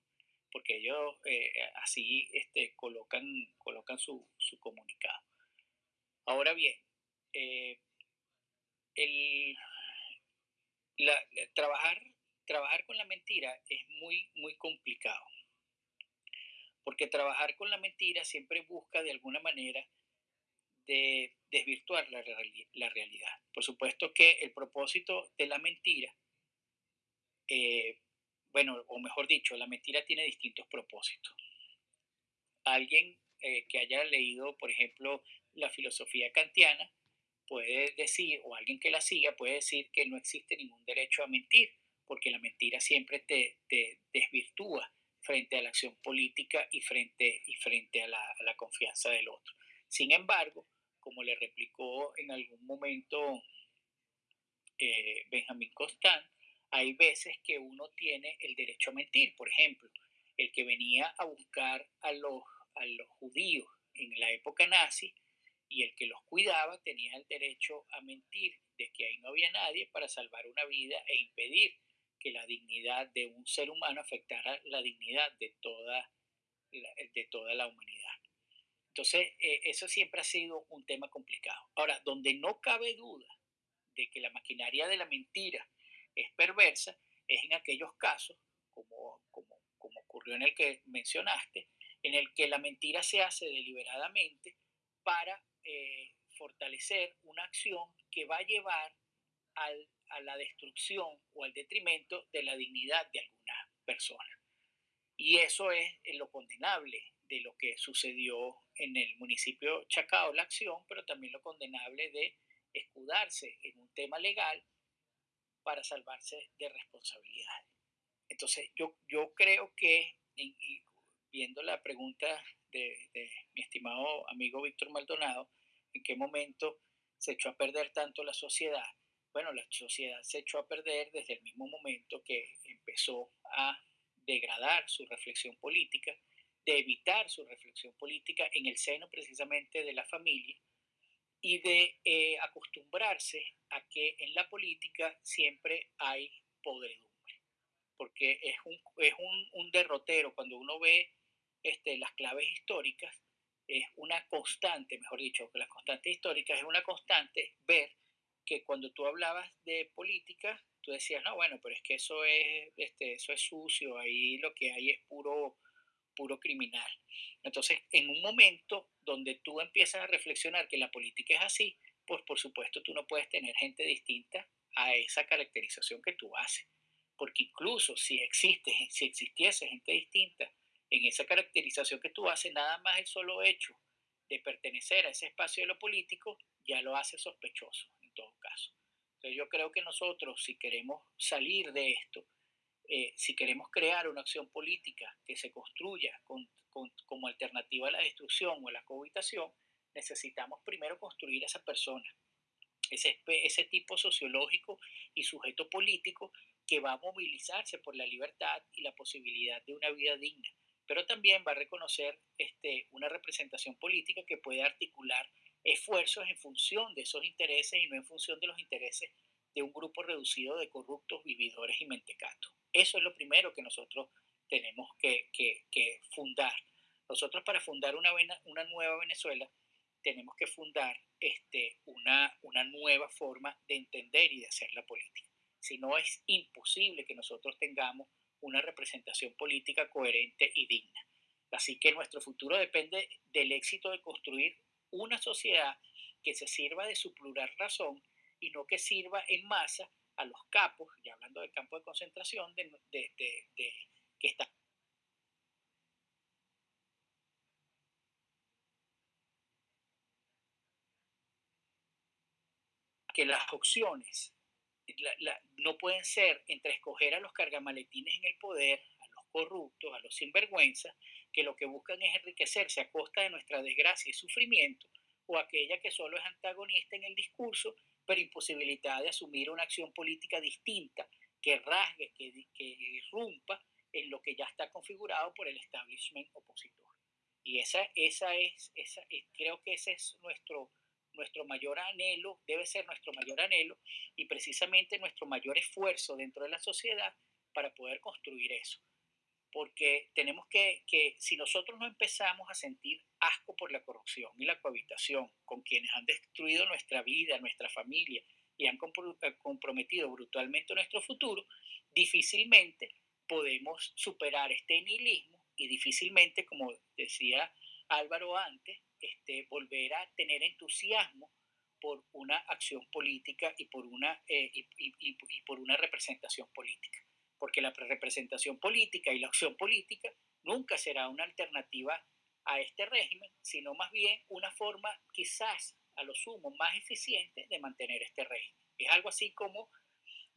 porque ellos eh, así este, colocan, colocan su, su comunicado. Ahora bien, eh, el, trabajar, trabajar con la mentira es muy, muy complicado, porque trabajar con la mentira siempre busca de alguna manera de desvirtuar la, realidad. Por supuesto que el propósito de la mentira, eh, bueno, o mejor dicho, la mentira tiene distintos propósitos. Alguien eh, que haya leído, por ejemplo, la filosofía kantiana, puede decir, o alguien que la siga, puede decir que no existe ningún derecho a mentir, porque la mentira siempre te desvirtúa frente a la acción política y frente, y frente a, la, confianza del otro. Sin embargo, como le replicó en algún momento eh, Benjamín Constant, hay veces que uno tiene el derecho a mentir. Por ejemplo, el que venía a buscar a los, a los judíos en la época nazi y el que los cuidaba tenía el derecho a mentir de que ahí no había nadie para salvar una vida e impedir que la dignidad de un ser humano afectara la dignidad de toda de toda la humanidad. Entonces, eh, eso siempre ha sido un tema complicado. Ahora, donde no cabe duda de que la maquinaria de la mentira es perversa, es en aquellos casos, como, como, como ocurrió en el que mencionaste, en el que la mentira se hace deliberadamente para eh, fortalecer una acción que va a llevar al, a la destrucción o al detrimento de la dignidad de alguna persona. Y eso es lo condenable de lo que sucedió en el municipio Chacao, la acción, pero también lo condenable de escudarse en un tema legal para salvarse de responsabilidad. Entonces, yo, yo creo que, viendo la pregunta de mi estimado amigo Víctor Maldonado, ¿en qué momento se echó a perder tanto la sociedad? Bueno, la sociedad se echó a perder desde el mismo momento que empezó a degradar su reflexión política, de evitar su reflexión política en el seno precisamente de la familia y de eh, acostumbrarse a que en la política siempre hay podredumbre, porque es un, es un, derrotero. Cuando uno ve este, las claves históricas, es una constante, mejor dicho, que las constantes históricas es una constante ver que cuando tú hablabas de política, tú decías, no, bueno, pero es que eso es, este, eso es sucio, ahí lo que hay es puro, puro criminal. Entonces, en un momento donde tú empiezas a reflexionar que la política es así, pues por supuesto tú no puedes tener gente distinta a esa caracterización que tú haces. Porque incluso si existe, si existiese gente distinta en esa caracterización que tú haces, nada más el solo hecho de pertenecer a ese espacio de lo político ya lo hace sospechoso. Yo creo que nosotros, si queremos salir de esto, eh, si queremos crear una acción política que se construya como alternativa a la destrucción o a la cohabitación, necesitamos primero construir a esa persona, ese, ese tipo sociológico y sujeto político que va a movilizarse por la libertad y la posibilidad de una vida digna, pero también va a reconocer este, una representación política que puede articular esfuerzos en función de esos intereses y no en función de los intereses de un grupo reducido de corruptos, vividores y mentecatos. Eso es lo primero que nosotros tenemos que, fundar. Nosotros para fundar una, nueva Venezuela tenemos que fundar este, una, una nueva forma de entender y de hacer la política. Si no, es imposible que nosotros tengamos una representación política coherente y digna. Así que nuestro futuro depende del éxito de construir una sociedad que se sirva de su plural razón y no que sirva en masa a los capos, ya hablando del campo de concentración, de, que está que las opciones no pueden ser entre escoger a los cargamaletines en el poder, a los corruptos, a los sinvergüenzas, que lo que buscan es enriquecerse a costa de nuestra desgracia y sufrimiento, o aquella que solo es antagonista en el discurso pero imposibilitada de asumir una acción política distinta que rasgue, que, que irrumpa en lo que ya está configurado por el establishment opositor. Y esa, esa es, esa, creo que ese es nuestro, nuestro mayor anhelo, debe ser nuestro mayor anhelo y precisamente nuestro mayor esfuerzo dentro de la sociedad para poder construir eso. Porque tenemos que, si nosotros no empezamos a sentir asco por la corrupción y la cohabitación con quienes han destruido nuestra vida, nuestra familia y han eh, comprometido brutalmente nuestro futuro, difícilmente podemos superar este nihilismo y difícilmente, como decía Álvaro antes, este, volver a tener entusiasmo por una acción política y por una, eh, y, por una representación política. Porque la representación política y la acción política nunca será una alternativa a este régimen, sino más bien una forma quizás a lo sumo más eficiente de mantener este régimen. Es algo así como,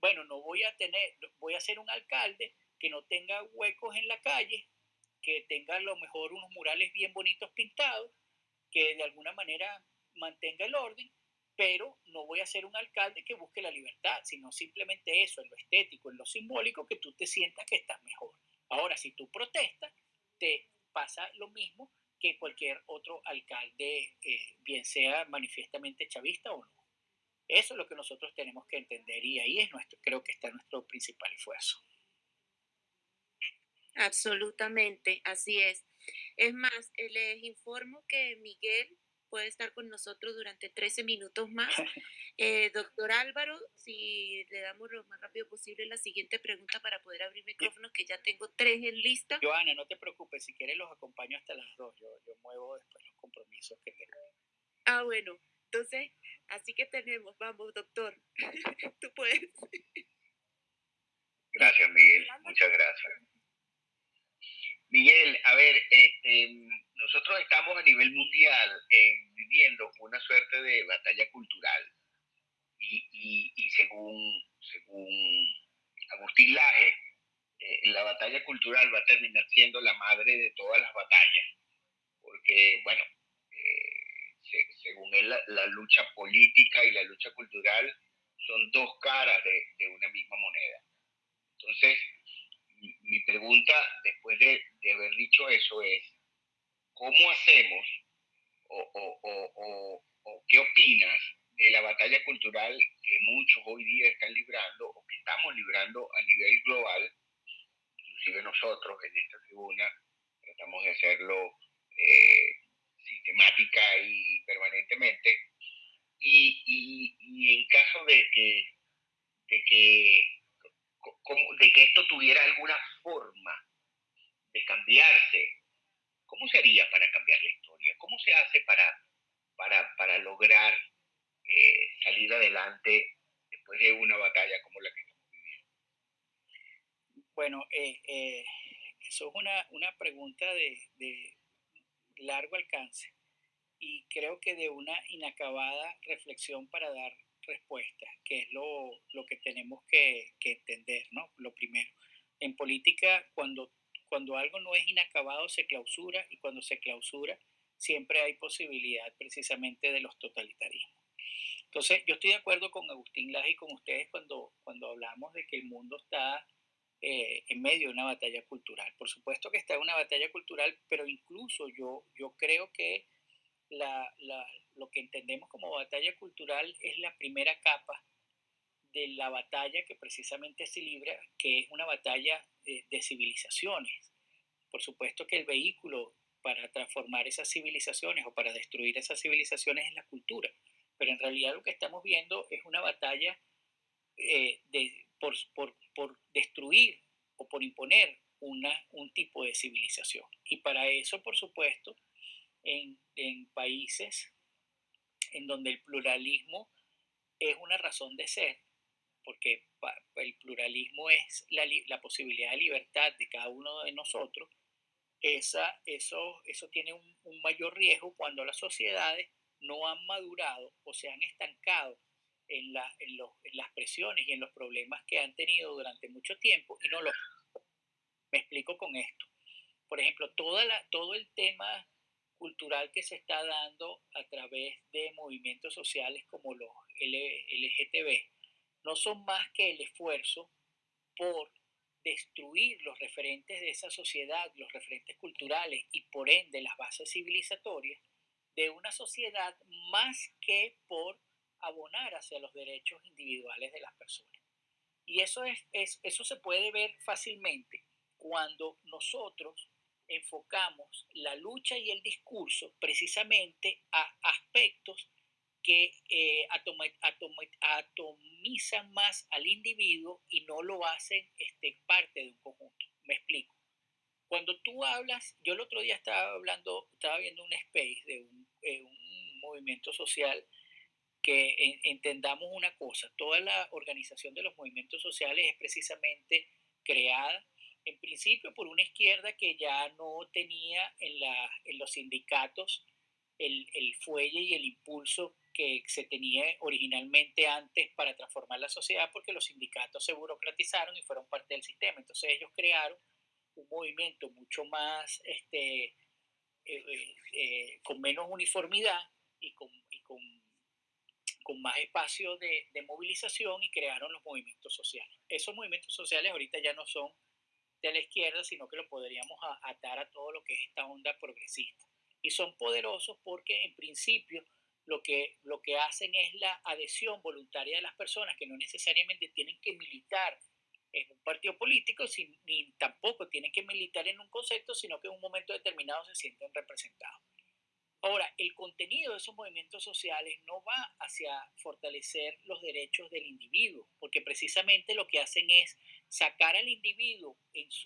bueno, no voy a tener, voy a ser un alcalde que no tenga huecos en la calle, que tenga a lo mejor unos murales bien bonitos pintados, que de alguna manera mantenga el orden, pero no voy a ser un alcalde que busque la libertad, sino simplemente eso, en lo estético, en lo simbólico, que tú te sientas que estás mejor. Ahora, si tú protestas, te pasa lo mismo que cualquier otro alcalde, eh, bien sea manifiestamente chavista o no. Eso es lo que nosotros tenemos que entender y ahí es nuestro, creo que está nuestro principal esfuerzo. Absolutamente, así es. Es más, eh, les informo que Miguel puede estar con nosotros durante 13 minutos más. Eh, doctor Álvaro, si le damos lo más rápido posible la siguiente pregunta para poder abrir micrófonos, que ya tengo tres en lista. Joana, no te preocupes, si quieres los acompaño hasta las dos, yo, yo muevo después los compromisos que tengo. Ah, bueno, entonces, así que tenemos, vamos, doctor, <laughs> tú puedes. Gracias, Miguel, muchas gracias. Miguel, a ver, este, nosotros estamos a nivel mundial eh, viviendo una suerte de batalla cultural y, según, según Agustín Laje, eh, la batalla cultural va a terminar siendo la madre de todas las batallas, porque, bueno, eh, según él, la, lucha política y la lucha cultural son dos caras de, de una misma moneda. Entonces, mi pregunta después de, haber dicho eso es, ¿cómo hacemos o, qué opinas de la batalla cultural que muchos hoy día están librando o que estamos librando a nivel global? Inclusive nosotros en esta tribuna tratamos de hacerlo eh, sistemática y permanentemente. Y, y en caso de que, de que de que esto tuviera alguna forma de cambiarse. ¿Cómo sería para cambiar la historia? ¿Cómo se hace para, para, para lograr eh, salir adelante después de una batalla como la que estamos viviendo? Bueno, eh, eh, eso es una, una pregunta de, de largo alcance y creo que de una inacabada reflexión para dar respuesta, que es lo, lo que tenemos que, que, entender, ¿no? Lo primero. En política, cuando, cuando algo no es inacabado, se clausura y cuando se clausura, siempre hay posibilidad precisamente de los totalitarismos. Entonces, yo estoy de acuerdo con Agustín Laje y con ustedes cuando, cuando hablamos de que el mundo está eh, en medio de una batalla cultural. Por supuesto que está en una batalla cultural, pero incluso yo, yo creo que la, la, lo que entendemos como batalla cultural es la primera capa de la batalla que precisamente se libra, que es una batalla de, civilizaciones. Por supuesto que el vehículo para transformar esas civilizaciones o para destruir esas civilizaciones es la cultura, pero en realidad lo que estamos viendo es una batalla eh, de, por, por, por, destruir o por imponer una, un tipo de civilización. Y para eso, por supuesto, en, en países en donde el pluralismo es una razón de ser, porque el pluralismo es la, la posibilidad de libertad de cada uno de nosotros, esa, eso, eso tiene un, un, mayor riesgo cuando las sociedades no han madurado o se han estancado en, la, en, en, las presiones y en los problemas que han tenido durante mucho tiempo y no lo... Me explico con esto. Por ejemplo, toda la, todo el tema cultural que se está dando a través de movimientos sociales como los LGTB no son más que el esfuerzo por destruir los referentes de esa sociedad, los referentes culturales y por ende las bases civilizatorias de una sociedad más que por abonar hacia los derechos individuales de las personas. Y eso, es, eso se puede ver fácilmente cuando nosotros enfocamos la lucha y el discurso precisamente a aspectos que eh, atomizan más al individuo y no lo hacen este, parte de un conjunto. Me explico. Cuando tú hablas, yo el otro día estaba hablando, estaba viendo un space de un, eh, un movimiento social que entendamos una cosa, toda la organización de los movimientos sociales es precisamente creada en principio por una izquierda que ya no tenía en, la, en los sindicatos el, el, fuelle y el impulso que se tenía originalmente antes para transformar la sociedad porque los sindicatos se burocratizaron y fueron parte del sistema. Entonces ellos crearon un movimiento mucho más, este, eh, eh, eh, con menos uniformidad y con, y con, con más espacio de, de movilización y crearon los movimientos sociales. Esos movimientos sociales ahorita ya no son de la izquierda, sino que lo podríamos atar a todo lo que es esta onda progresista. Y son poderosos porque en principio lo que, lo que hacen es la adhesión voluntaria de las personas que no necesariamente tienen que militar en un partido político, ni tampoco tienen que militar en un concepto, sino que en un momento determinado se sienten representados. Ahora, el contenido de esos movimientos sociales no va hacia fortalecer los derechos del individuo, porque precisamente lo que hacen es sacar al individuo,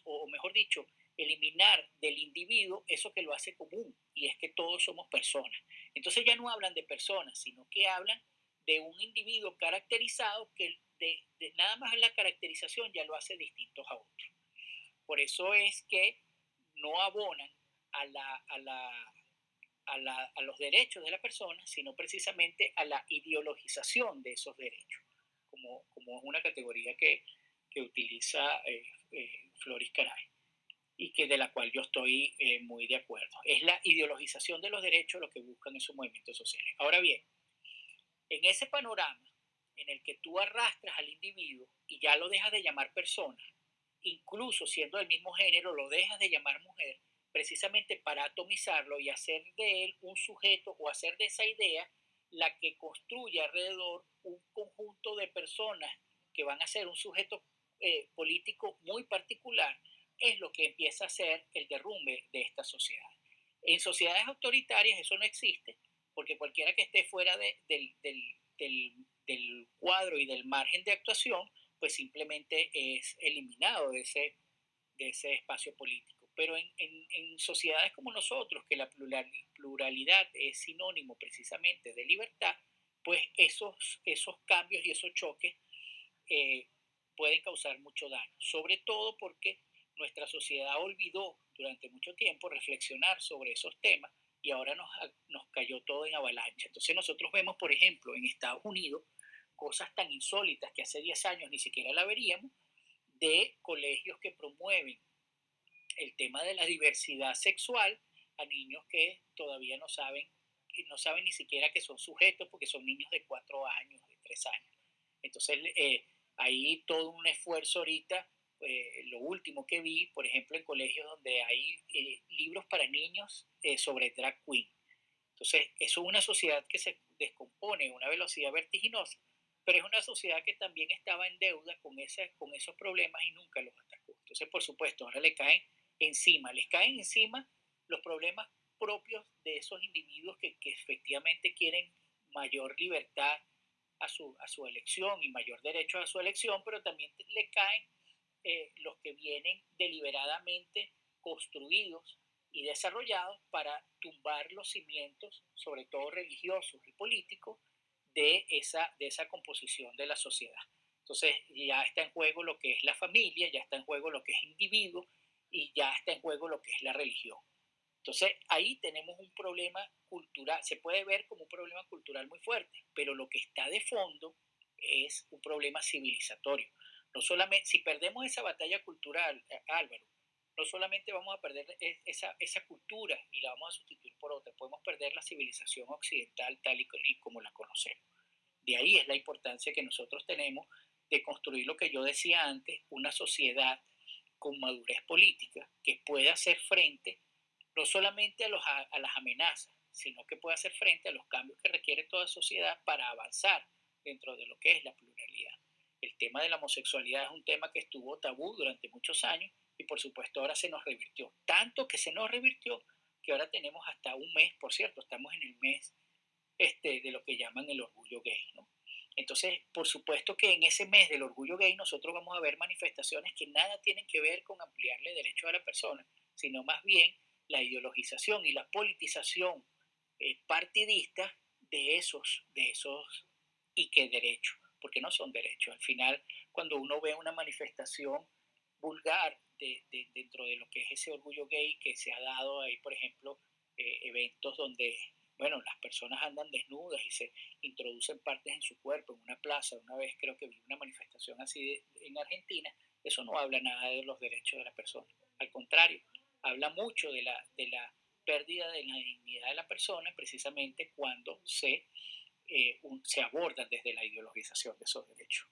o mejor dicho, eliminar del individuo eso que lo hace común, y es que todos somos personas. Entonces ya no hablan de personas, sino que hablan de un individuo caracterizado que nada más la caracterización ya lo hace distintos a otros. Por eso es que no abonan a la, a la a, los derechos de la persona, sino precisamente a la ideologización de esos derechos, como, como es una categoría que, que utiliza eh, eh, Floris Caray y que de la cual yo estoy eh, muy de acuerdo. Es la ideologización de los derechos lo que buscan esos movimientos sociales. Ahora bien, en ese panorama en el que tú arrastras al individuo y ya lo dejas de llamar persona, incluso siendo del mismo género, lo dejas de llamar mujer, precisamente para atomizarlo y hacer de él un sujeto o hacer de esa idea la que construye alrededor un conjunto de personas que van a ser un sujeto eh, político muy particular, es lo que empieza a ser el derrumbe de esta sociedad. En sociedades autoritarias eso no existe, porque cualquiera que esté fuera del, del, cuadro y del margen de actuación, pues simplemente es eliminado de ese, de ese espacio político pero en, en, sociedades como nosotros, que la pluralidad es sinónimo precisamente de libertad, pues esos, esos cambios y esos choques eh, pueden causar mucho daño, sobre todo porque nuestra sociedad olvidó durante mucho tiempo reflexionar sobre esos temas y ahora nos, nos cayó todo en avalancha. Entonces nosotros vemos, por ejemplo, en Estados Unidos, cosas tan insólitas que hace 10 años ni siquiera la veríamos, de colegios que promueven el tema de la diversidad sexual a niños que todavía no saben, no saben ni siquiera que son sujetos porque son niños de cuatro años, de tres años. Entonces, eh, hay todo un esfuerzo ahorita. Eh, lo último que vi, por ejemplo, en colegios donde hay eh, libros para niños sobre drag queen. Entonces, eso es una sociedad que se descompone a una velocidad vertiginosa, pero es una sociedad que también estaba en deuda con, ese, con esos problemas y nunca los atacó. Entonces, por supuesto, ahora le caen encima, les caen encima los problemas propios de esos individuos que, efectivamente quieren mayor libertad a su, a su, elección y mayor derecho a su elección, pero también le caen eh, los que vienen deliberadamente construidos y desarrollados para tumbar los cimientos, sobre todo religiosos y políticos, de esa, de esa composición de la sociedad. Entonces ya está en juego lo que es la familia, ya está en juego lo que es individuo, y ya está en juego lo que es la religión. Entonces ahí tenemos un problema cultural, se puede ver como un problema cultural muy fuerte, pero lo que está de fondo es un problema civilizatorio. No solamente, si perdemos esa batalla cultural, eh, Álvaro, no solamente vamos a perder esa, esa cultura y la vamos a sustituir por otra, podemos perder la civilización occidental tal y como la conocemos. De ahí es la importancia que nosotros tenemos de construir lo que yo decía antes, una sociedad con madurez política que pueda hacer frente no solamente a, los, a las amenazas, sino que pueda hacer frente a los cambios que requiere toda sociedad para avanzar dentro de lo que es la pluralidad. El tema de la homosexualidad es un tema que estuvo tabú durante muchos años y por supuesto ahora se nos revirtió. Tanto que se nos revirtió que ahora tenemos hasta un mes, por cierto, estamos en el mes este, de lo que llaman el orgullo gay. ¿no? Entonces, por supuesto que en ese mes del orgullo gay nosotros vamos a ver manifestaciones que nada tienen que ver con ampliarle derechos a la persona, sino más bien la ideologización y la politización eh, partidista de esos, de esos y qué derechos, porque no son derechos. Al final, cuando uno ve una manifestación vulgar de, dentro de lo que es ese orgullo gay que se ha dado ahí, por ejemplo, eh, eventos donde, bueno, las personas andan desnudas y se introducen partes en su cuerpo en una plaza. Una vez creo que vi una manifestación así en Argentina. Eso no habla nada de los derechos de la persona. Al contrario, habla mucho de la, de la pérdida de la dignidad de la persona precisamente cuando se, eh, se abordan desde la ideologización de esos derechos.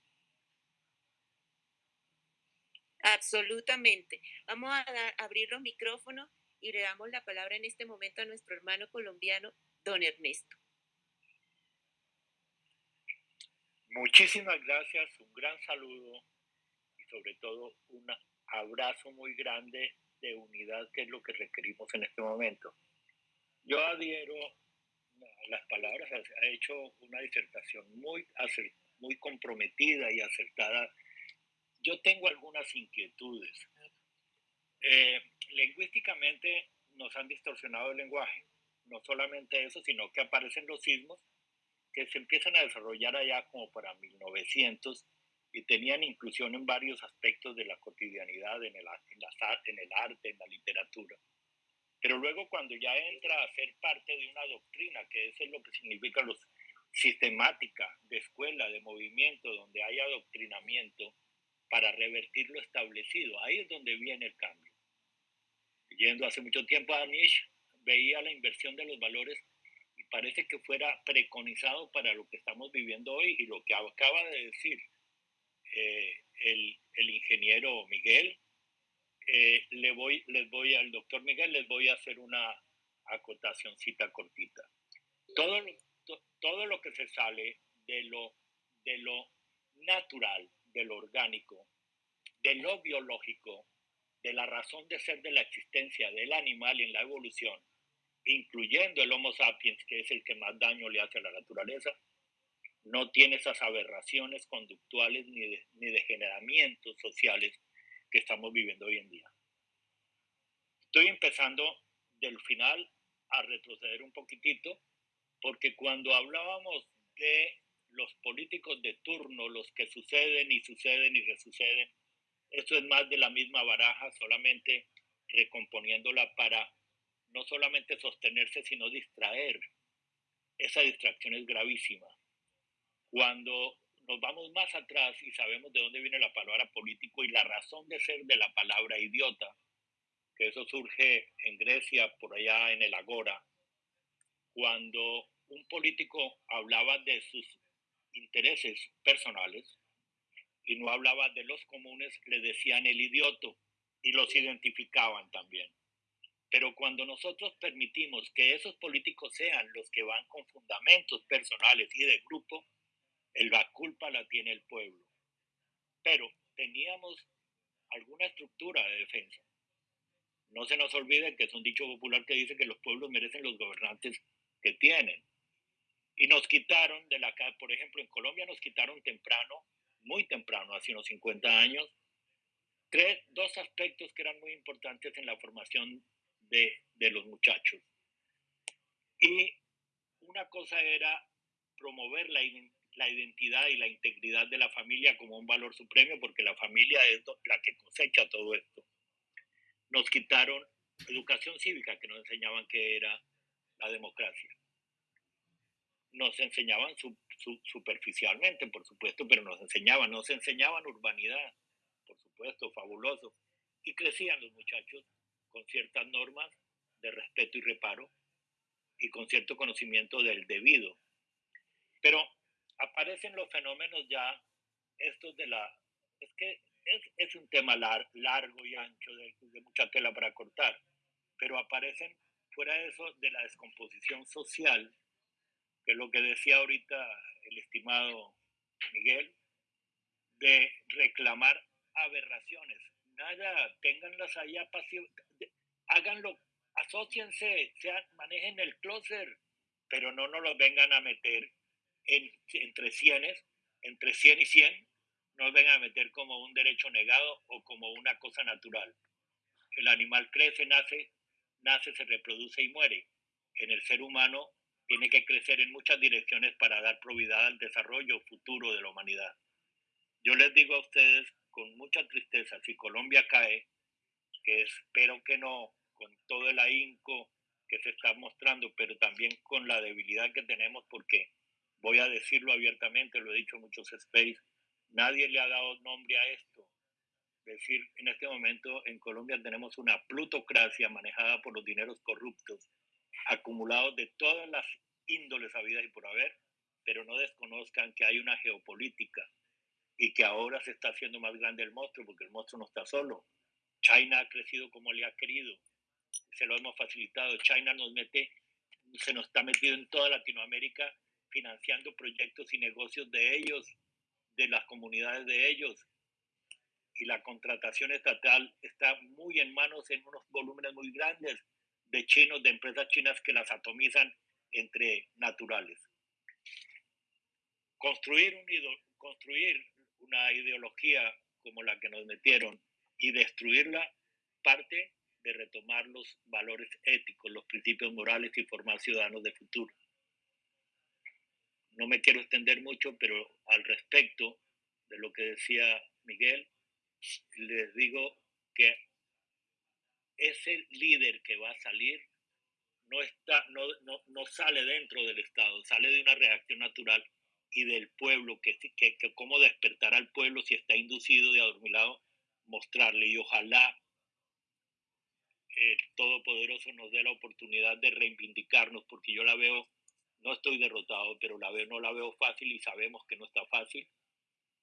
Absolutamente. Vamos a, abrir los micrófonos y le damos la palabra en este momento a nuestro hermano colombiano, don Ernesto. Muchísimas gracias, un gran saludo y sobre todo un abrazo muy grande de unidad que es lo que requerimos en este momento. Yo adhiero las palabras, ha hecho una disertación muy, muy comprometida y acertada yo tengo algunas inquietudes. Eh, lingüísticamente nos han distorsionado el lenguaje. No solamente eso, sino que aparecen los sismos que se empiezan a desarrollar allá como para 1900 y tenían inclusión en varios aspectos de la cotidianidad, en el, en, el arte, en la literatura. Pero luego cuando ya entra a ser parte de una doctrina, que eso es lo que significa los sistemática de escuela, de movimiento, donde hay adoctrinamiento, para revertir lo establecido. Ahí es donde viene el cambio. Yendo hace mucho tiempo a Nietzsche, veía la inversión de los valores y parece que fuera preconizado para lo que estamos viviendo hoy y lo que acaba de decir eh, el, el, ingeniero Miguel. Eh, le voy, les voy al doctor Miguel, les voy a hacer una acotacióncita cortita. Todo, todo lo que se sale de lo, de lo natural, de lo orgánico, de lo biológico, de la razón de ser de la existencia del animal en la evolución, incluyendo el Homo sapiens, que es el que más daño le hace a la naturaleza, no tiene esas aberraciones conductuales ni, de, ni degeneramientos sociales que estamos viviendo hoy en día. Estoy empezando del final a retroceder un poquitito, porque cuando hablábamos de los políticos de turno, los que suceden y suceden y resuceden, esto es más de la misma baraja, solamente recomponiéndola para no solamente sostenerse, sino distraer. Esa distracción es gravísima. Cuando nos vamos más atrás y sabemos de dónde viene la palabra político y la razón de ser de la palabra idiota, que eso surge en Grecia, por allá en el Agora, cuando un político hablaba de sus intereses personales y no hablaba de los comunes, le decían el idioto y los identificaban también. Pero cuando nosotros permitimos que esos políticos sean los que van con fundamentos personales y de grupo, la culpa la tiene el pueblo. Pero teníamos alguna estructura de defensa. No se nos olvide que es un dicho popular que dice que los pueblos merecen los gobernantes que tienen. Y nos quitaron de la, por ejemplo, en Colombia nos quitaron temprano, muy temprano, hace unos 50 años, tres, dos aspectos que eran muy importantes en la formación de, de los muchachos. Y una cosa era promover la, la identidad y la integridad de la familia como un valor supremo, porque la familia es la que cosecha todo esto. Nos quitaron educación cívica, que nos enseñaban que era la democracia nos enseñaban superficialmente, por supuesto, pero nos enseñaban, nos enseñaban urbanidad, por supuesto, fabuloso. y crecían los muchachos con ciertas normas de respeto y reparo y con cierto conocimiento del debido. Pero aparecen los fenómenos ya, estos de la... Es que es, un tema largo y ancho, de, mucha tela para cortar, pero aparecen fuera de eso de la descomposición social, que es lo que decía ahorita el estimado Miguel, de reclamar aberraciones. Nada, ténganlas allá pasivas, háganlo, asóciense, manejen el closer, pero no nos los vengan a meter en, entre cienes, entre 100 y 100, no nos vengan a meter como un derecho negado o como una cosa natural. El animal crece, nace, nace, se reproduce y muere. En el ser humano tiene que crecer en muchas direcciones para dar probidad al desarrollo futuro de la humanidad. Yo les digo a ustedes con mucha tristeza, si Colombia cae, que espero que no, con todo el ahínco que se está mostrando, pero también con la debilidad que tenemos, porque voy a decirlo abiertamente, lo he dicho en muchos space, nadie le ha dado nombre a esto. Es decir, en este momento en Colombia tenemos una plutocracia manejada por los dineros corruptos, acumulados de todas las índoles habidas y por haber, pero no desconozcan que hay una geopolítica y que ahora se está haciendo más grande el monstruo, porque el monstruo no está solo. China ha crecido como le ha querido, se lo hemos facilitado. China nos mete, se nos está metido en toda Latinoamérica financiando proyectos y negocios de ellos, de las comunidades de ellos. Y la contratación estatal está muy en manos en unos volúmenes muy grandes de chinos, de empresas chinas que las atomizan entre naturales. Construir, construir una ideología como la que nos metieron y destruirla parte de retomar los valores éticos, los principios morales y formar ciudadanos de futuro. No me quiero extender mucho, pero al respecto de lo que decía Miguel, les digo que ese líder que va a salir no, está, no, no, no sale dentro del Estado, sale de una reacción natural y del pueblo, que, que, cómo despertar al pueblo si está inducido y adormilado, mostrarle. Y ojalá el Todopoderoso nos dé la oportunidad de reivindicarnos, porque yo la veo, no estoy derrotado, pero la veo, no la veo fácil y sabemos que no está fácil.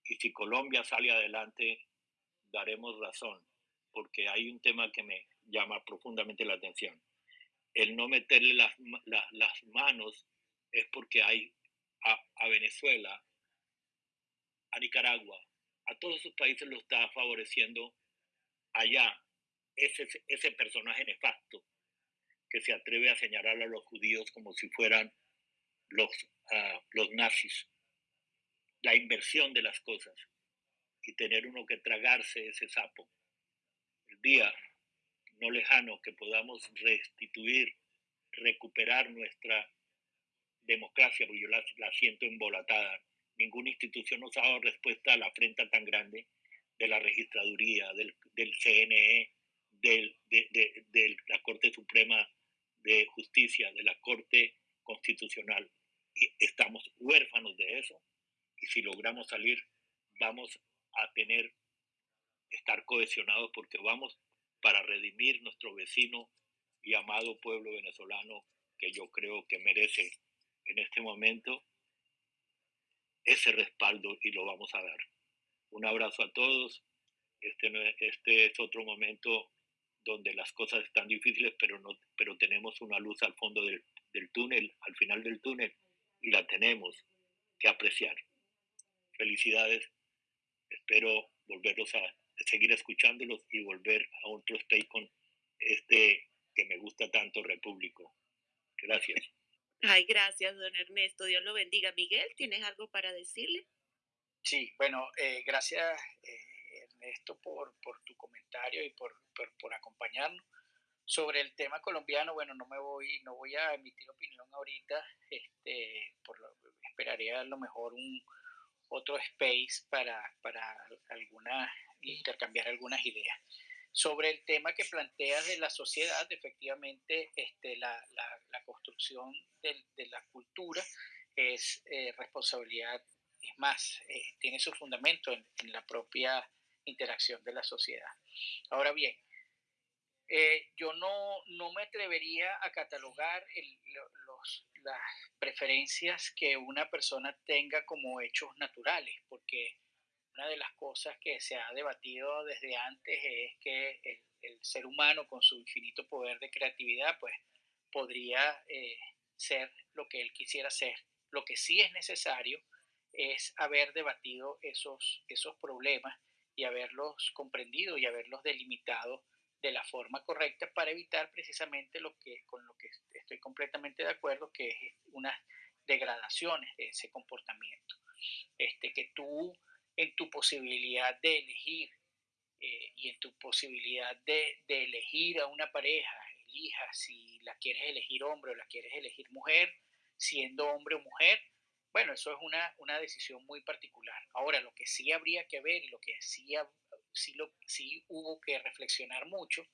Y si Colombia sale adelante, daremos razón, porque hay un tema que me llama profundamente la atención. El no meterle las, manos es porque hay a, Venezuela, a Nicaragua, a todos esos países lo está favoreciendo allá ese personaje nefasto que se atreve a señalar a los judíos como si fueran los, ah, los nazis. La inversión de las cosas y tener uno que tragarse ese sapo. El día no lejano que podamos restituir, recuperar nuestra democracia, porque yo la, siento embolatada. Ninguna institución nos ha dado respuesta a la afrenta tan grande de la registraduría, del, del CNE, del, de, de, la Corte Suprema de Justicia, de la Corte Constitucional. Estamos huérfanos de eso. Y si logramos salir, vamos a tener, estar cohesionados porque vamos para redimir nuestro vecino y amado pueblo venezolano que yo creo que merece en este momento ese respaldo y lo vamos a dar. Un abrazo a todos. Este, este es otro momento donde las cosas están difíciles, pero, no, pero tenemos una luz al fondo del, del túnel, al final del túnel, y la tenemos que apreciar. Felicidades. Espero volverlos a seguir escuchándolos y volver a otro stay con este que me gusta tanto, Repúblico. Gracias. <laughs> Ay, gracias, don Ernesto. Dios lo bendiga. Miguel, ¿tienes algo para decirle? Sí, bueno, eh, gracias, eh, Ernesto, por, por, tu comentario y por, por, acompañarnos. Sobre el tema colombiano, bueno, no me voy, no voy a emitir opinión ahorita. Este, por lo, esperaré a lo mejor un otro space para, para alguna, intercambiar algunas ideas. Sobre el tema que planteas de la sociedad, efectivamente, este, la, la, construcción de, de, la cultura es eh, responsabilidad, es más, eh, tiene su fundamento en, la propia interacción de la sociedad. Ahora bien, eh, yo no, no, me atrevería a catalogar los, las preferencias que una persona tenga como hechos naturales, porque una de las cosas que se ha debatido desde antes es que el, ser humano con su infinito poder de creatividad, pues podría eh, ser lo que él quisiera ser. Lo que sí es necesario es haber debatido esos, esos problemas y haberlos comprendido y haberlos delimitado de la forma correcta para evitar precisamente lo que con lo que estoy completamente de acuerdo que es unas degradaciones de ese comportamiento este que tú en tu posibilidad de elegir eh, y en tu posibilidad de, de, elegir a una pareja elija si la quieres elegir hombre o la quieres elegir mujer siendo hombre o mujer bueno, eso es una, una decisión muy particular. Ahora, lo que sí habría que ver y lo que sí, sí, lo, sí hubo que reflexionar mucho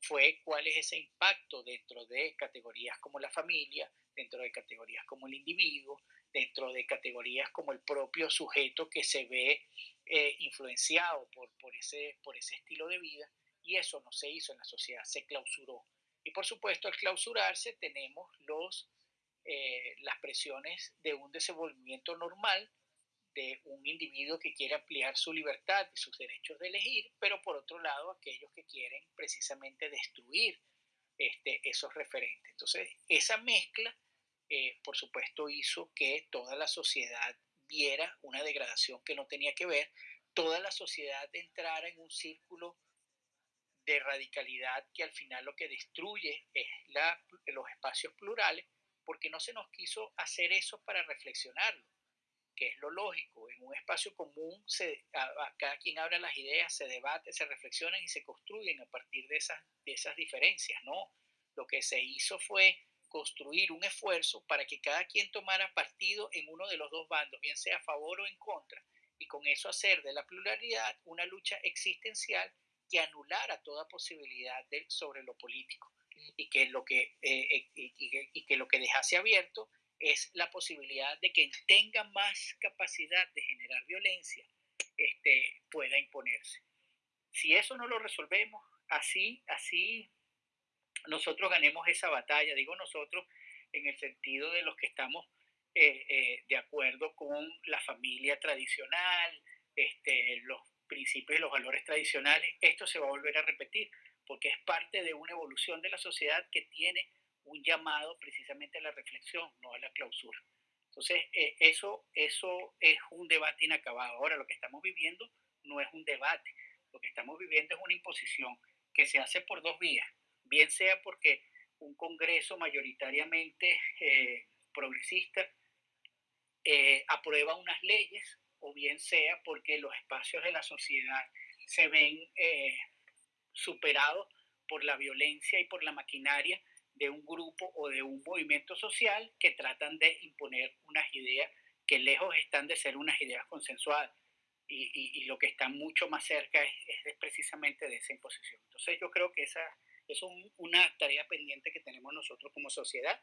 fue cuál es ese impacto dentro de categorías como la familia, dentro de categorías como el individuo, dentro de categorías como el propio sujeto que se ve eh, influenciado por, por, ese, por ese estilo de vida. Y eso no se hizo en la sociedad, se clausuró. Y por supuesto, al clausurarse tenemos los eh, las presiones de un desenvolvimiento normal de un individuo que quiere ampliar su libertad y sus derechos de elegir, pero por otro lado aquellos que quieren precisamente destruir este, esos referentes. Entonces, esa mezcla, eh, por supuesto, hizo que toda la sociedad viera una degradación que no tenía que ver, toda la sociedad entrara en un círculo de radicalidad que al final lo que destruye es los espacios plurales porque no se nos quiso hacer eso para reflexionarlo, que es lo lógico. En un espacio común, se, cada quien habla las ideas, se debate, se reflexionan y se construyen a partir de esas, de esas diferencias. No, lo que se hizo fue construir un esfuerzo para que cada quien tomara partido en uno de los dos bandos, bien sea a favor o en contra, y con eso hacer de la pluralidad una lucha existencial que anulara toda posibilidad de, sobre lo político y que lo que, eh, eh, y, que lo que dejase abierto es la posibilidad de quien tenga más capacidad de generar violencia este, pueda imponerse. Si eso no lo resolvemos, así, así nosotros ganemos esa batalla, digo nosotros en el sentido de los que estamos eh, de acuerdo con la familia tradicional, este, los principios y los valores tradicionales, esto se va a volver a repetir porque es parte de una evolución de la sociedad que tiene un llamado precisamente a la reflexión, no a la clausura. Entonces, eh, eso, eso es un debate inacabado. Ahora, lo que estamos viviendo no es un debate, lo que estamos viviendo es una imposición que se hace por dos vías, bien sea porque un Congreso mayoritariamente eh, progresista eh, aprueba unas leyes, o bien sea porque los espacios de la sociedad se ven superado por la violencia y por la maquinaria de un grupo o de un movimiento social que tratan de imponer unas ideas que lejos están de ser unas ideas consensuadas y, lo que está mucho más cerca es, precisamente de esa imposición. Entonces yo creo que esa es una tarea pendiente que tenemos nosotros como sociedad,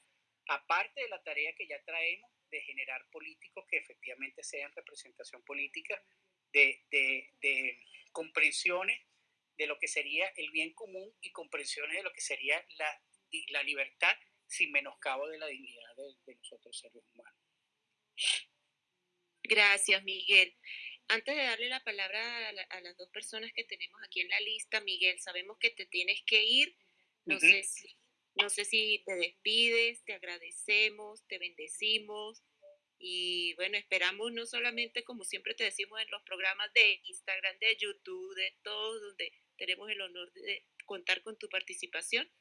aparte de la tarea que ya traemos de generar políticos que efectivamente sean representación política, de, de, de comprensiones de lo que sería el bien común y comprensiones de lo que sería la, la libertad sin menoscabo de la dignidad de, de nosotros seres humanos. Gracias, Miguel. Antes de darle la palabra a, las dos personas que tenemos aquí en la lista, Miguel, sabemos que te tienes que ir. No, sé, si, no sé si te despides, te agradecemos, te bendecimos. Y bueno, esperamos no solamente, como siempre te decimos en los programas de Instagram, de YouTube, de todos, donde tenemos el honor de contar con tu participación,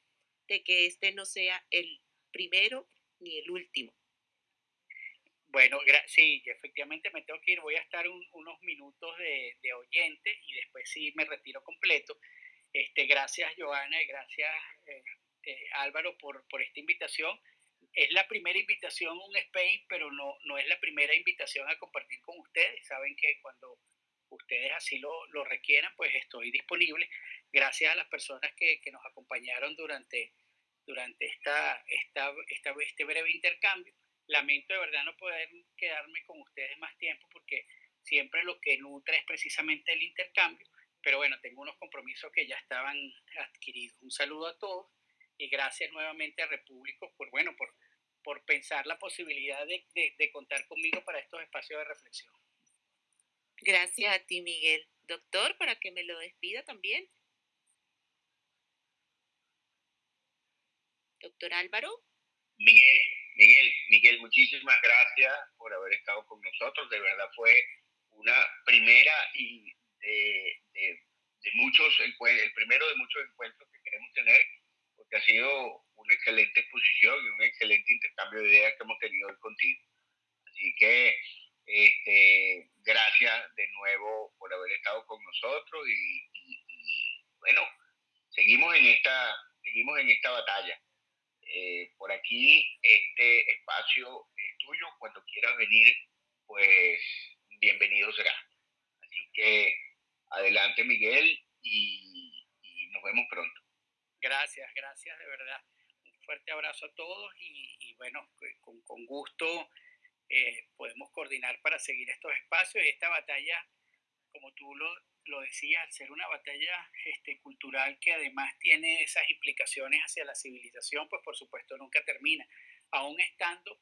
que este no sea el primero ni el último. Bueno, sí, efectivamente me tengo que ir. Voy a estar unos minutos de, oyente y después sí me retiro completo. Este, gracias, Joana, y gracias, eh, eh, Álvaro, por, por esta invitación. Es la primera invitación a un space, pero no, no es la primera invitación a compartir con ustedes. Saben que cuando ustedes así lo, lo requieran, pues estoy disponible. Gracias a las personas que, que nos acompañaron durante, durante esta, esta, esta, este breve intercambio. Lamento de verdad no poder quedarme con ustedes más tiempo porque siempre lo que nutre es precisamente el intercambio, pero bueno, tengo unos compromisos que ya estaban adquiridos. Un saludo a todos y gracias nuevamente a Repúblico por, bueno, por, por pensar la posibilidad de, de contar conmigo para estos espacios de reflexión. Gracias a ti, Miguel. Doctor, para que me lo despida también. Doctor Álvaro. Miguel, Miguel, Miguel, muchísimas gracias por haber estado con nosotros. De verdad fue una primera y de, de, muchos, el, el, primero de muchos encuentros que queremos tener, porque ha sido una excelente exposición y un excelente intercambio de ideas que hemos tenido hoy contigo. Así que este, gracias de nuevo por haber estado con nosotros y, bueno, seguimos en esta, seguimos en esta batalla. Eh, por aquí este espacio es tuyo. Cuando quieras venir, pues bienvenido será. Así que adelante Miguel y, nos vemos pronto. Gracias, gracias de verdad. Un fuerte abrazo a todos y, bueno, con, gusto eh, podemos coordinar para seguir estos espacios y esta batalla, como tú lo, lo decías, al ser una batalla este, cultural que además tiene esas implicaciones hacia la civilización, pues por supuesto nunca termina. Aún estando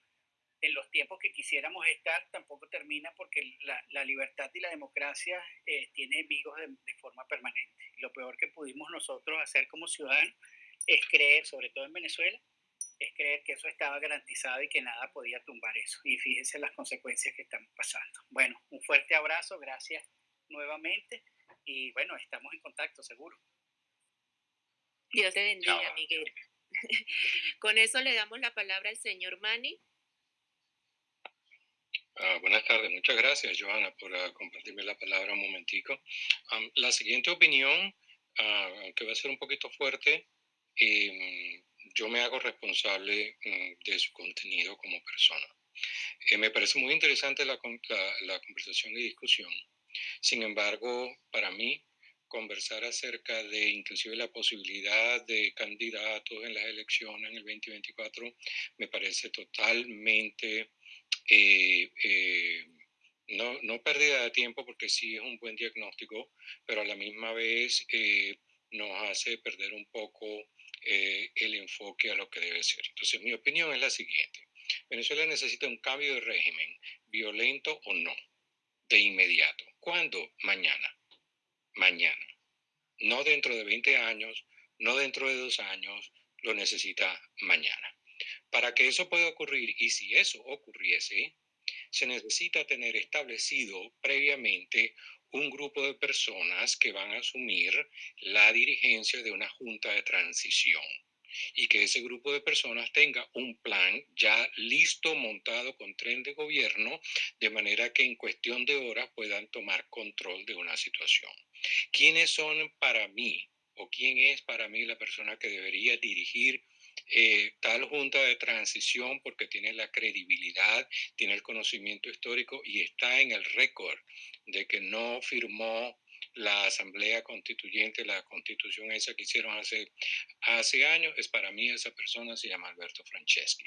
en los tiempos que quisiéramos estar, tampoco termina porque la, la libertad y la democracia eh, tiene enemigos de, de, forma permanente. Lo peor que pudimos nosotros hacer como ciudadanos es creer, sobre todo en Venezuela, es creer que eso estaba garantizado y que nada podía tumbar eso. Y fíjense las consecuencias que estamos pasando. Bueno, un fuerte abrazo, gracias nuevamente y bueno, estamos en contacto seguro. Dios te bendiga, Miguel. <laughs> Con eso le damos la palabra al señor Mani. Ah, buenas tardes, muchas gracias Joana por uh, compartirme la palabra un momentico. la siguiente opinión, uh, aunque va a ser un poquito fuerte, eh, yo me hago responsable mm, de su contenido como persona. Eh, me parece muy interesante la, la, conversación y discusión. Sin embargo, para mí, conversar acerca de inclusive la posibilidad de candidatos en las elecciones en el 2024 me parece totalmente eh, eh, no, no, pérdida de tiempo porque sí es un buen diagnóstico, pero a la misma vez nos hace perder un poco eh, el enfoque a lo que debe ser. Entonces, mi opinión es la siguiente. Venezuela necesita un cambio de régimen, violento o no, de inmediato. ¿Cuándo? Mañana. Mañana. No dentro de 20 años, no dentro de dos años, lo necesita mañana. Para que eso pueda ocurrir, y si eso ocurriese, se necesita tener establecido previamente un grupo de personas que van a asumir la dirigencia de una junta de transición y que ese grupo de personas tenga un plan ya listo, montado con tren de gobierno, de manera que en cuestión de horas puedan tomar control de una situación. ¿Quiénes son para mí o quién es para mí la persona que debería dirigir eh, tal junta de transición porque tiene la credibilidad, tiene el conocimiento histórico y está en el récord de que no firmó la Asamblea Constituyente, la constitución esa que hicieron hace, hace años, es para mí esa persona se llama Alberto Franceschi.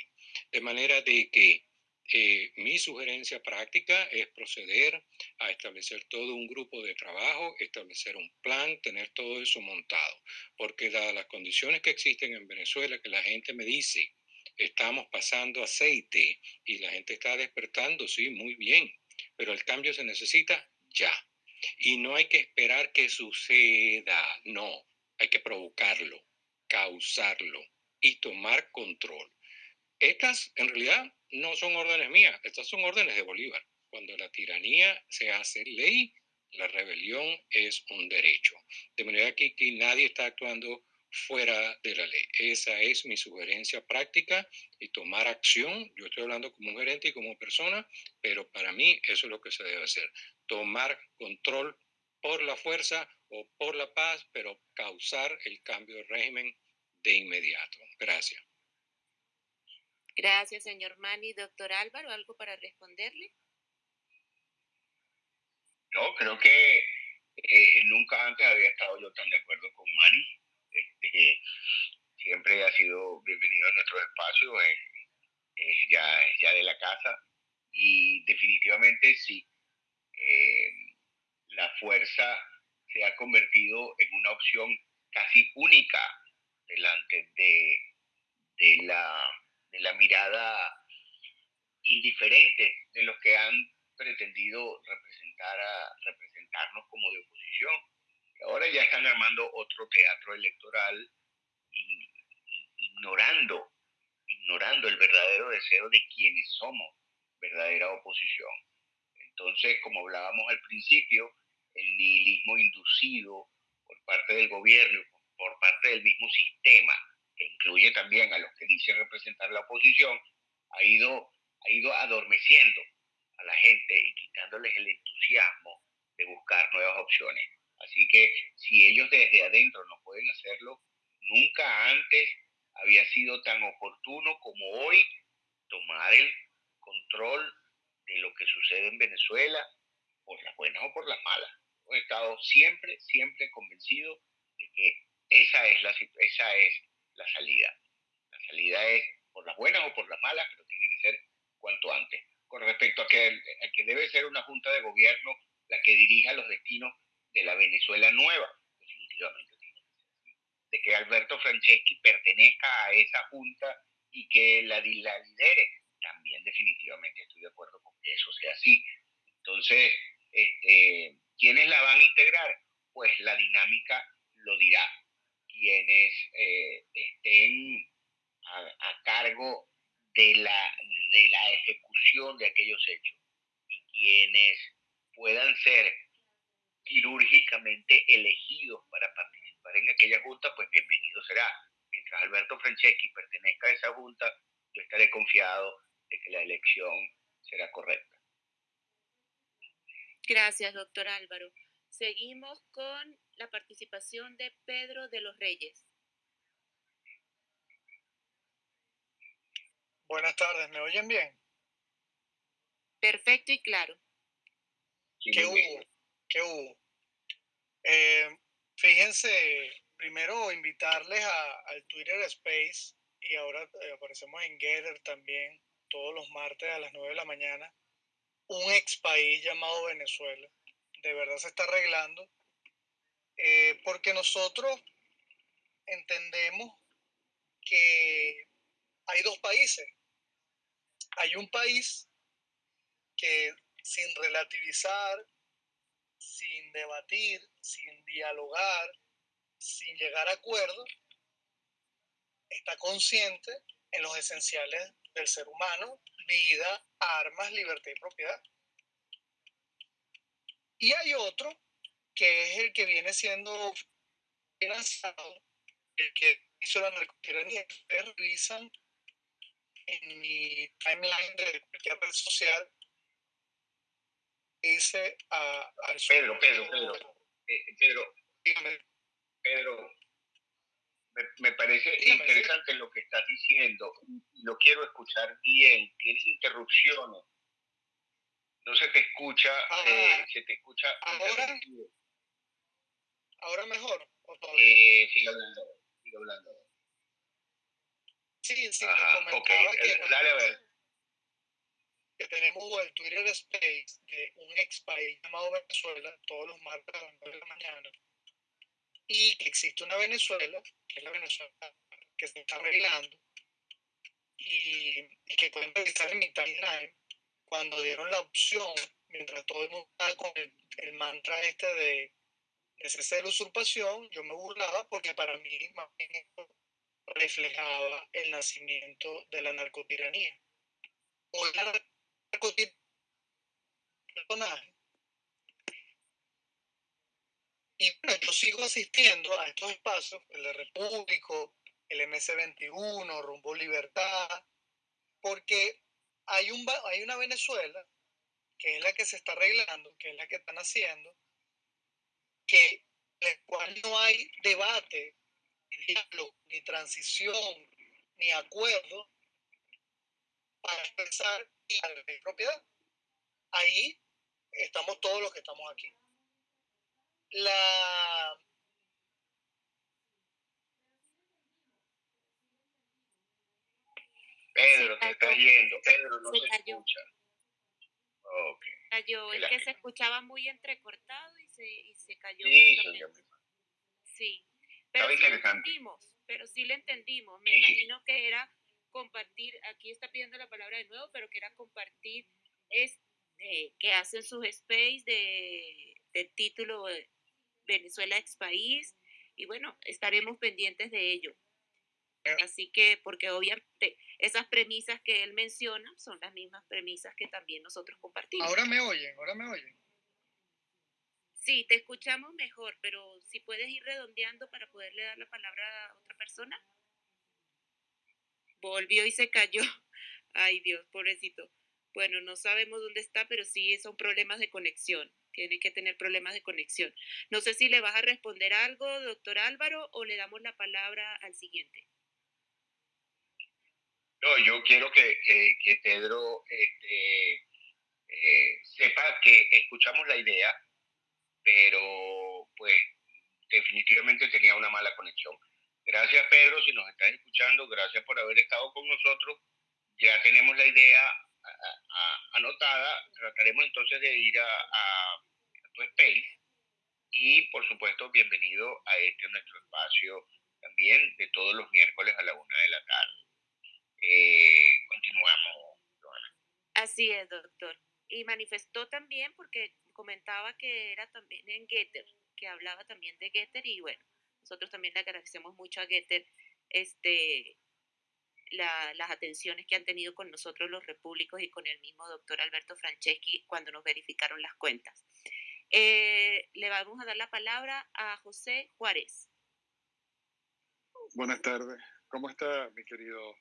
De manera de que eh, mi sugerencia práctica es proceder a establecer todo un grupo de trabajo, establecer un plan, tener todo eso montado, porque dadas las condiciones que existen en Venezuela, que la gente me dice, estamos pasando aceite y la gente está despertando, sí, muy bien, pero el cambio se necesita ya. Y no hay que esperar que suceda, no, hay que provocarlo, causarlo y tomar control. Estas, en realidad, no son órdenes mías, estas son órdenes de Bolívar. Cuando la tiranía se hace ley, la rebelión es un derecho. De manera que, que nadie está actuando fuera de la ley. Esa es mi sugerencia práctica y tomar acción. Yo estoy hablando como un gerente y como persona, pero para mí eso es lo que se debe hacer. Tomar control por la fuerza o por la paz, pero causar el cambio de régimen de inmediato. Gracias. Gracias, señor Mani. Doctor Álvaro, ¿algo para responderle? No, creo que eh, nunca antes había estado yo tan de acuerdo con Mani. Este, siempre ha sido bienvenido a nuestro espacio, es, ya, ya de la casa y definitivamente sí, eh, la fuerza se ha convertido en una opción casi única delante de, la, de la mirada indiferente de los que han pretendido representar a, representarnos como de oposición. ahora ya están armando otro teatro electoral ignorando, ignorando el verdadero deseo de quienes somos verdadera oposición. Entonces, como hablábamos al principio, el nihilismo inducido por parte del gobierno, por parte del mismo sistema, que incluye también a los que dicen representar la oposición, ha ido, ha ido adormeciendo a la gente y quitándoles el entusiasmo de buscar nuevas opciones. Así que si ellos desde adentro no pueden hacerlo, nunca antes había sido tan oportuno como hoy tomar el control de lo que sucede en Venezuela, por las buenas o por las malas. He estado siempre, siempre convencido de que esa es la, esa es la salida. La salida es por las buenas o por las malas, pero tiene que ser cuanto antes. Con respecto a que, debe ser una junta de gobierno la que dirija los destinos de la Venezuela nueva, definitivamente de que Alberto Franceschi pertenezca a esa junta y que la, la lidere, también definitivamente estoy de acuerdo con que eso sea así. Entonces, este, ¿quiénes la van a integrar? Pues la dinámica lo dirá. Quienes eh, estén a, cargo de la, de la ejecución de aquellos hechos y quienes puedan ser quirúrgicamente elegidos para participar en aquella junta, pues bienvenido será. Mientras Alberto Franceschi pertenezca a esa junta, yo estaré confiado de que la elección será correcta. Gracias, doctor Álvaro. Seguimos con la participación de Pedro de los Reyes. Buenas tardes, ¿me oyen bien? Perfecto y claro. ¿Qué hubo? ¿Qué hubo? Eh, fíjense, primero invitarles al Twitter Space y ahora eh, aparecemos en Gather también todos los martes a las 9 de la mañana, un ex país llamado Venezuela. De verdad se está arreglando. Eh, porque nosotros entendemos que hay dos países. Hay un país que sin relativizar, sin debatir, sin dialogar, sin llegar a acuerdos, está consciente en los esenciales del ser humano, vida, armas, libertad y propiedad. Y hay otro que es el que viene siendo financiado, el que hizo la narcotiranía. Ustedes revisan en mi timeline de cualquier red social, dice a, Pedro, Pedro, Pedro, eh, Pedro, Pedro, me, parece interesante lo que estás diciendo. Lo quiero escuchar bien. Tienes interrupciones. No se te escucha. Eh, se te escucha. Ahora, ahora mejor. Eh, sigue hablando. Sigue hablando. Sí, sí. Ajá, okay. que, eh, Dale a ver. Que tenemos el Twitter Space de un ex país llamado Venezuela todos los martes a las 9 de la mañana y que existe una Venezuela, que es la Venezuela que se está arreglando, y, que pueden revisar en mi timeline, cuando dieron la opción, mientras todo el mundo estaba con el, mantra este de, de cese de usurpación, yo me burlaba porque para mí reflejaba el nacimiento de la narcotiranía. Hoy la narcotiranía y bueno, yo sigo asistiendo a estos espacios, el de Repúblico, el MS21, Rumbo Libertad, porque hay, un, hay una Venezuela que es la que se está arreglando, que es la que están haciendo, que la cual no hay debate, ni diálogo, ni transición, ni acuerdo para expresar la propiedad. Ahí estamos todos los que estamos aquí la Pedro, te está yendo. Pedro no se, escucha. Cayó, es que se escuchaba muy entrecortado y se se, y se cayó. Sí, sí. pero sí le entendimos, pero sí le entendimos. Me imagino que era compartir, aquí está pidiendo la palabra de nuevo, pero que era compartir es eh, que hacen sus space de, del título Venezuela ex país y bueno, estaremos pendientes de ello. Eh. Así que, porque obviamente esas premisas que él menciona son las mismas premisas que también nosotros compartimos. Ahora me oyen, ahora me oyen. Sí, te escuchamos mejor, pero si puedes ir redondeando para poderle dar la palabra a otra persona. Volvió y se cayó. <laughs> Ay Dios, pobrecito. Bueno, no sabemos dónde está, pero sí son problemas de conexión. Tiene que tener problemas de conexión. No sé si le vas a responder algo, doctor Álvaro, o le damos la palabra al siguiente. No, yo quiero que, que Pedro este, eh, sepa que escuchamos la idea, pero pues definitivamente tenía una mala conexión. Gracias Pedro, si nos estás escuchando, gracias por haber estado con nosotros. Ya tenemos la idea anotada, trataremos entonces de ir a, tu space y por supuesto bienvenido a este nuestro espacio también de todos los miércoles a la una de la tarde. Eh, continuamos, Joana. Así es, doctor. Y manifestó también porque comentaba que era también en Getter, que hablaba también de Getter y bueno, nosotros también le agradecemos mucho a Getter este, las atenciones que han tenido con nosotros los repúblicos y con el mismo doctor Alberto Franceschi cuando nos verificaron las cuentas. Eh, le vamos a dar la palabra a José Juárez. Buenas tardes. ¿Cómo está mi querido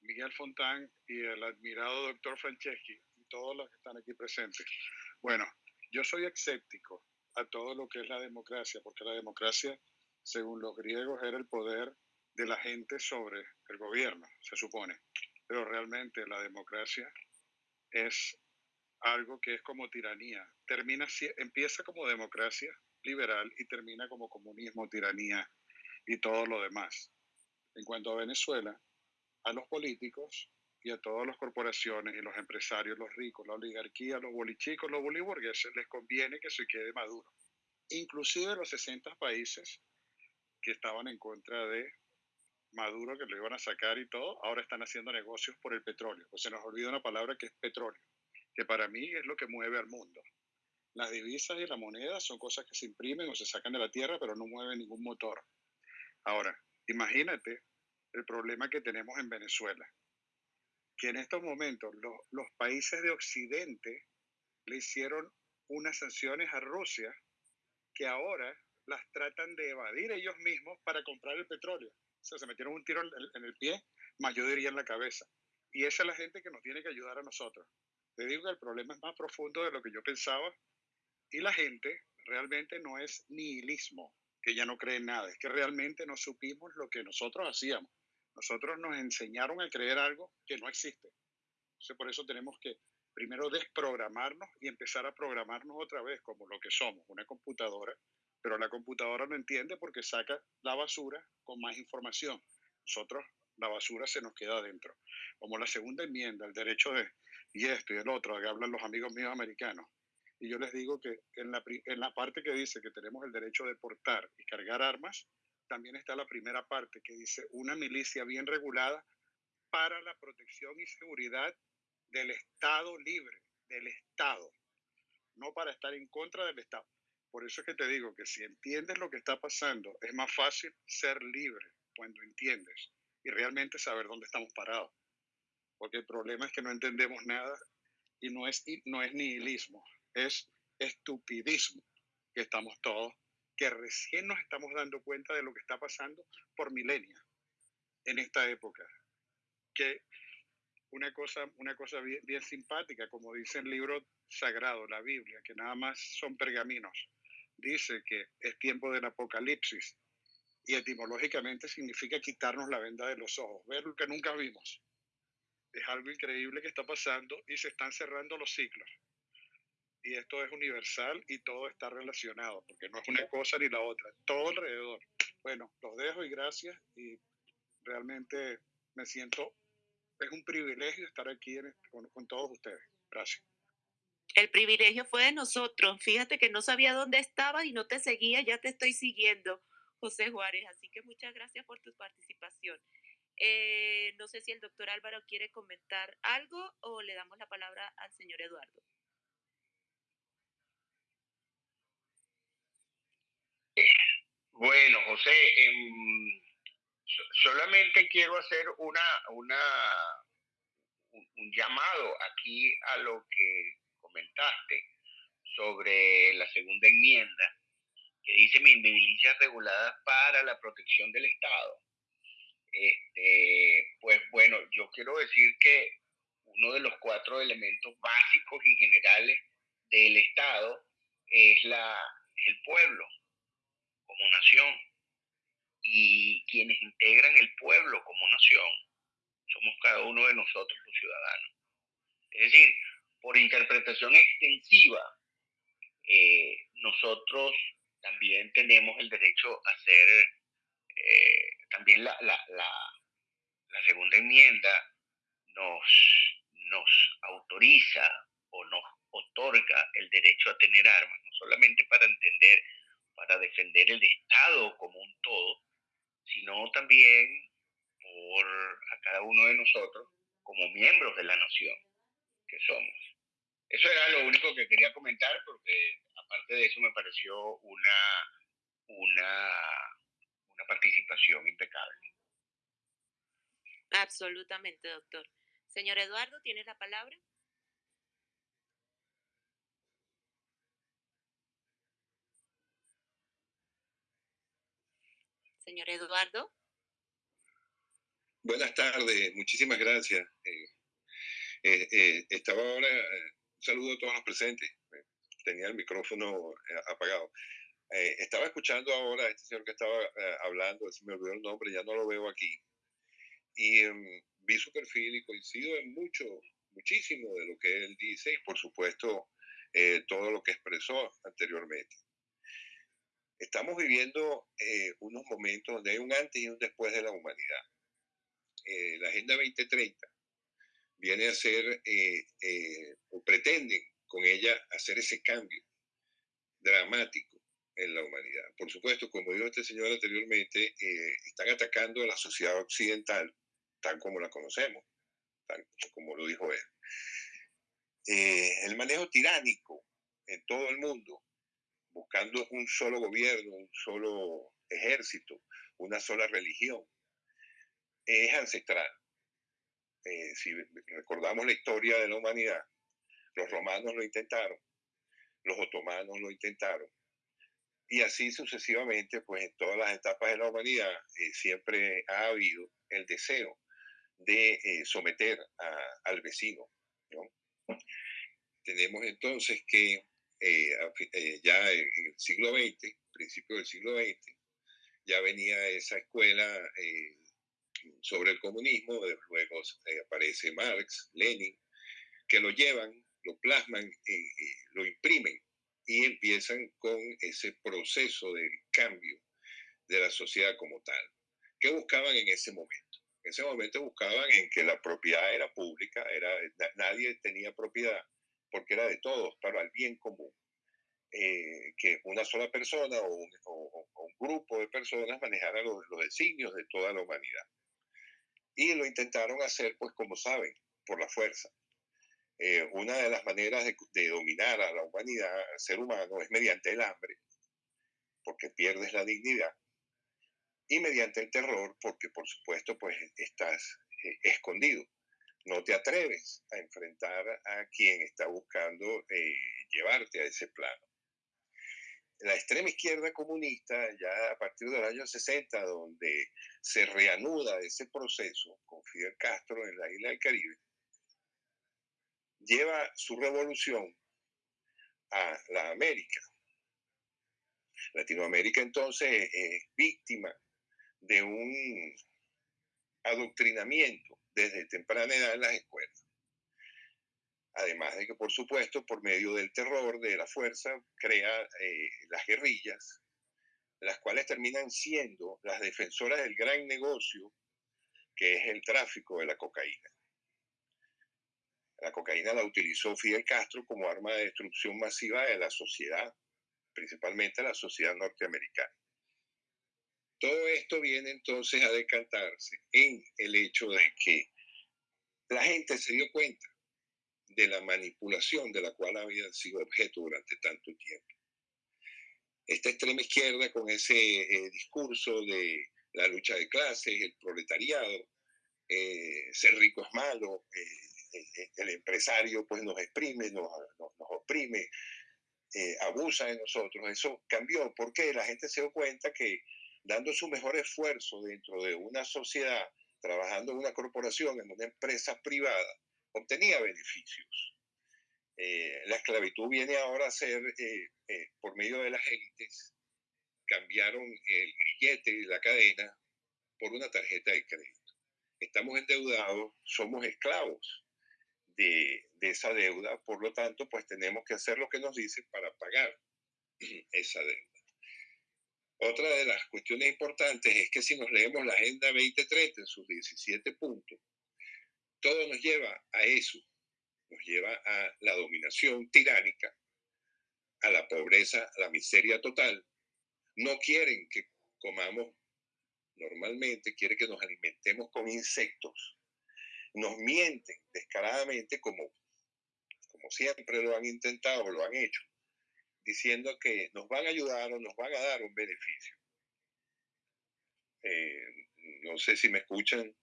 Miguel Fontán y el admirado doctor Franceschi y todos los que están aquí presentes? Bueno, yo soy escéptico a todo lo que es la democracia, porque la democracia, según los griegos, era el poder de la gente sobre el gobierno, se supone. Pero realmente la democracia es algo que es como tiranía. Termina, empieza como democracia liberal y termina como comunismo, tiranía y todo lo demás. En cuanto a Venezuela, a los políticos y a todas las corporaciones y los empresarios, los ricos, la oligarquía, los bolichicos, los boliburgueses, les conviene que se quede Maduro. Inclusive los 60 países que estaban en contra de Maduro que lo iban a sacar y todo, ahora están haciendo negocios por el petróleo. Pues se nos olvida una palabra que es petróleo, que para mí es lo que mueve al mundo. Las divisas y la moneda son cosas que se imprimen o se sacan de la tierra, pero no mueven ningún motor. Ahora, imagínate el problema que tenemos en Venezuela, que en estos momentos los, los países de Occidente le hicieron unas sanciones a Rusia que ahora las tratan de evadir ellos mismos para comprar el petróleo se metieron un tiro en el, pie, más yo diría en la cabeza. Y esa es la gente que nos tiene que ayudar a nosotros. Te digo que el problema es más profundo de lo que yo pensaba y la gente realmente no es nihilismo, que ya no cree en nada, es que realmente no supimos lo que nosotros hacíamos. Nosotros nos enseñaron a creer algo que no existe. Entonces por eso tenemos que primero desprogramarnos y empezar a programarnos otra vez como lo que somos, una computadora pero la computadora no entiende porque saca la basura con más información. Nosotros, la basura se nos queda adentro. Como la segunda enmienda, el derecho de, y esto y el otro, que hablan los amigos míos americanos. Y yo les digo que en la, en la parte que dice que tenemos el derecho de portar y cargar armas, también está la primera parte que dice una milicia bien regulada para la protección y seguridad del Estado libre, del Estado, no para estar en contra del Estado. Por eso es que te digo que si entiendes lo que está pasando, es más fácil ser libre cuando entiendes y realmente saber dónde estamos parados. Porque el problema es que no entendemos nada y no es, no es nihilismo, es estupidismo que estamos todos, que recién nos estamos dando cuenta de lo que está pasando por milenios en esta época. Que una cosa, una cosa bien, bien simpática, como dice el libro sagrado, la Biblia, que nada más son pergaminos dice que es tiempo del apocalipsis y etimológicamente significa quitarnos la venda de los ojos, ver lo que nunca vimos. Es algo increíble que está pasando y se están cerrando los ciclos. Y esto es universal y todo está relacionado, porque no es una cosa ni la otra, todo alrededor. Bueno, los dejo y gracias y realmente me siento, es un privilegio estar aquí con, con todos ustedes. Gracias. El privilegio fue de nosotros. Fíjate que no sabía dónde estabas y no te seguía, ya te estoy siguiendo, José Juárez. Así que muchas gracias por tu participación. Eh, no sé si el doctor Álvaro quiere comentar algo o le damos la palabra al señor Eduardo. Bueno, José, em, solamente quiero hacer una, una, un llamado aquí a lo que comentaste sobre la segunda enmienda, que dice milicias reguladas para la protección del Estado. Este, pues bueno, yo quiero decir que uno de los cuatro elementos básicos y generales del Estado es la, el pueblo como nación. Y quienes integran el pueblo como nación somos cada uno de nosotros los ciudadanos. Es decir, por interpretación extensiva, eh, nosotros también tenemos el derecho a ser, eh, también la, la, la, segunda enmienda nos, nos autoriza o nos otorga el derecho a tener armas, no solamente para entender, para defender el Estado como un todo, sino también por a cada uno de nosotros como miembros de la nación que somos. Eso era lo único que quería comentar porque aparte de eso me pareció una, una, una participación impecable. Absolutamente, doctor. Señor Eduardo, ¿tiene la palabra? Señor Eduardo. Buenas tardes, muchísimas gracias. Eh, eh, eh, estaba ahora saludo a todos los presentes. Tenía el micrófono eh, apagado. Eh, estaba escuchando ahora a este señor que estaba eh, hablando, se me olvidó el nombre, ya no lo veo aquí. Y em, vi su perfil y coincido en mucho, muchísimo de lo que él dice y por supuesto todo lo que expresó anteriormente. Estamos viviendo unos momentos donde hay un antes y un después de la humanidad. la Agenda 2030 viene a ser, eh, eh, o pretenden con ella hacer ese cambio dramático en la humanidad. Por supuesto, como dijo este señor anteriormente, eh, están atacando a la sociedad occidental tal como la conocemos, tal como lo dijo él. el manejo tiránico en todo el mundo, buscando un solo gobierno, un solo ejército, una sola religión, es ancestral. Eh, si recordamos la historia de la humanidad, los romanos lo intentaron, los otomanos lo intentaron, y así sucesivamente, pues en todas las etapas de la humanidad eh, siempre ha habido el deseo de eh, someter al vecino. Tenemos entonces que ya en el siglo XX, principio del siglo XX, ya venía esa escuela sobre el comunismo, luego eh, aparece Marx, Lenin, que lo llevan, lo plasman, y, lo imprimen y empiezan con ese proceso de cambio de la sociedad como tal. ¿Qué buscaban en ese momento? En ese momento buscaban en que la propiedad era pública, era, nadie tenía propiedad porque era de todos, para el bien común. Eh, que una sola persona o un, grupo de personas manejara los, los designios de toda la humanidad. Y lo intentaron hacer, pues como saben, por la fuerza. Eh, una de las maneras de, dominar a la humanidad, al ser humano, es mediante el hambre, porque pierdes la dignidad, y mediante el terror, porque por supuesto, pues estás eh, escondido. No te atreves a enfrentar a quien está buscando eh, llevarte a ese plano la extrema izquierda comunista, ya a partir del año 60, donde se reanuda ese proceso con Fidel Castro en la isla del Caribe, lleva su revolución a la América. Latinoamérica entonces es víctima de un adoctrinamiento desde temprana edad en las escuelas. Además de que, por supuesto, por medio del terror, de la fuerza, crea eh, las guerrillas, las cuales terminan siendo las defensoras del gran negocio que es el tráfico de la cocaína. La cocaína la utilizó Fidel Castro como arma de destrucción masiva de la sociedad, principalmente la sociedad norteamericana. Todo esto viene entonces a decantarse en el hecho de que la gente se dio cuenta de la manipulación de la cual había sido objeto durante tanto tiempo. Esta extrema izquierda con ese eh, discurso de la lucha de clases, el proletariado, eh, ser rico es malo, eh, el empresario pues nos exprime, nos, nos, oprime, abusa de nosotros. Eso cambió porque la gente se dio cuenta que dando su mejor esfuerzo dentro de una sociedad, trabajando en una corporación, en una empresa privada, obtenía beneficios. la esclavitud viene ahora a ser, por medio de las élites, cambiaron el grillete y la cadena por una tarjeta de crédito. Estamos endeudados, somos esclavos de, esa deuda, por lo tanto, pues tenemos que hacer lo que nos dice para pagar <clears throat> esa deuda. Otra de las cuestiones importantes es que si nos leemos la Agenda 2030 en sus 17 puntos, todo nos lleva a eso, nos lleva a la dominación tiránica, a la pobreza, a la miseria total, no quieren que comamos normalmente, quieren que nos alimentemos con insectos. Nos mienten descaradamente como, como siempre lo han intentado, lo han hecho, diciendo que nos van a ayudar o nos van a dar un beneficio. Eh, no sé si me escuchan.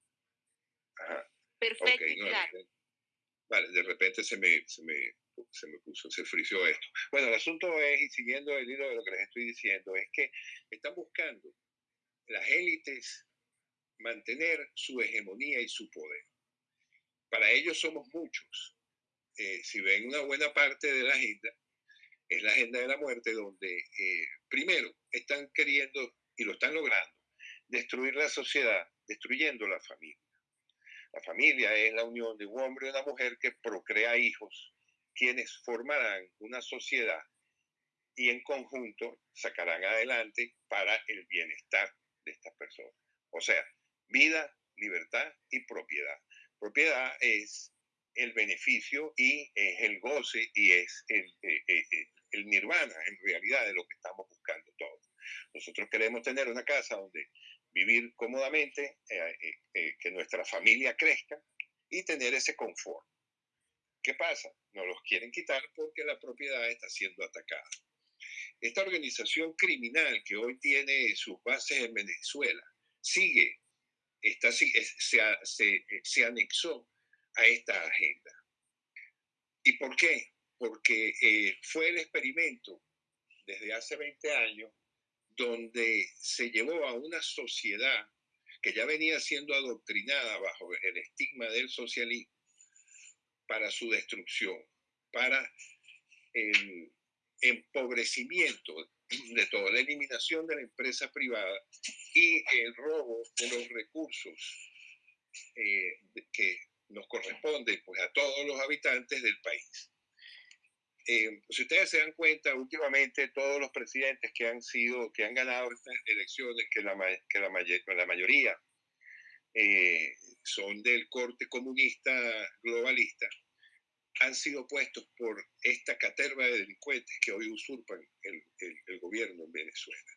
Perfecto, claro. Vale, de repente se me, se me se me puso, se frició esto. Bueno, el asunto es, y siguiendo el hilo de lo que les estoy diciendo, es que están buscando las élites mantener su hegemonía y su poder. Para ellos somos muchos. Eh, si ven una buena parte de la agenda, es la agenda de la muerte, donde eh, primero están queriendo, y lo están logrando, destruir la sociedad, destruyendo la familia. La familia es la unión de un hombre y una mujer que procrea hijos quienes formarán una sociedad y en conjunto sacarán adelante para el bienestar de estas personas. O sea, vida, libertad y propiedad. Propiedad es el beneficio y es el goce y es el, eh, eh, eh, el nirvana en realidad de lo que estamos buscando todos. Nosotros queremos tener una casa donde vivir cómodamente, que nuestra familia crezca y tener ese confort. ¿Qué pasa? No los quieren quitar porque la propiedad está siendo atacada. Esta organización criminal que hoy tiene sus bases en Venezuela sigue, está, se, se, se anexó a esta agenda. ¿Y por qué? Porque eh, fue el experimento desde hace 20 años donde se llevó a una sociedad que ya venía siendo adoctrinada bajo el estigma del socialismo para su destrucción, para el empobrecimiento de toda la eliminación de la empresa privada y el robo de los recursos eh, que nos corresponde pues, a todos los habitantes del país. Eh, si ustedes se dan cuenta, últimamente todos los presidentes que han sido, que han ganado estas elecciones, que la, que la, la mayoría eh, son del corte comunista globalista, han sido puestos por esta caterva de delincuentes que hoy usurpan el, el, gobierno en Venezuela.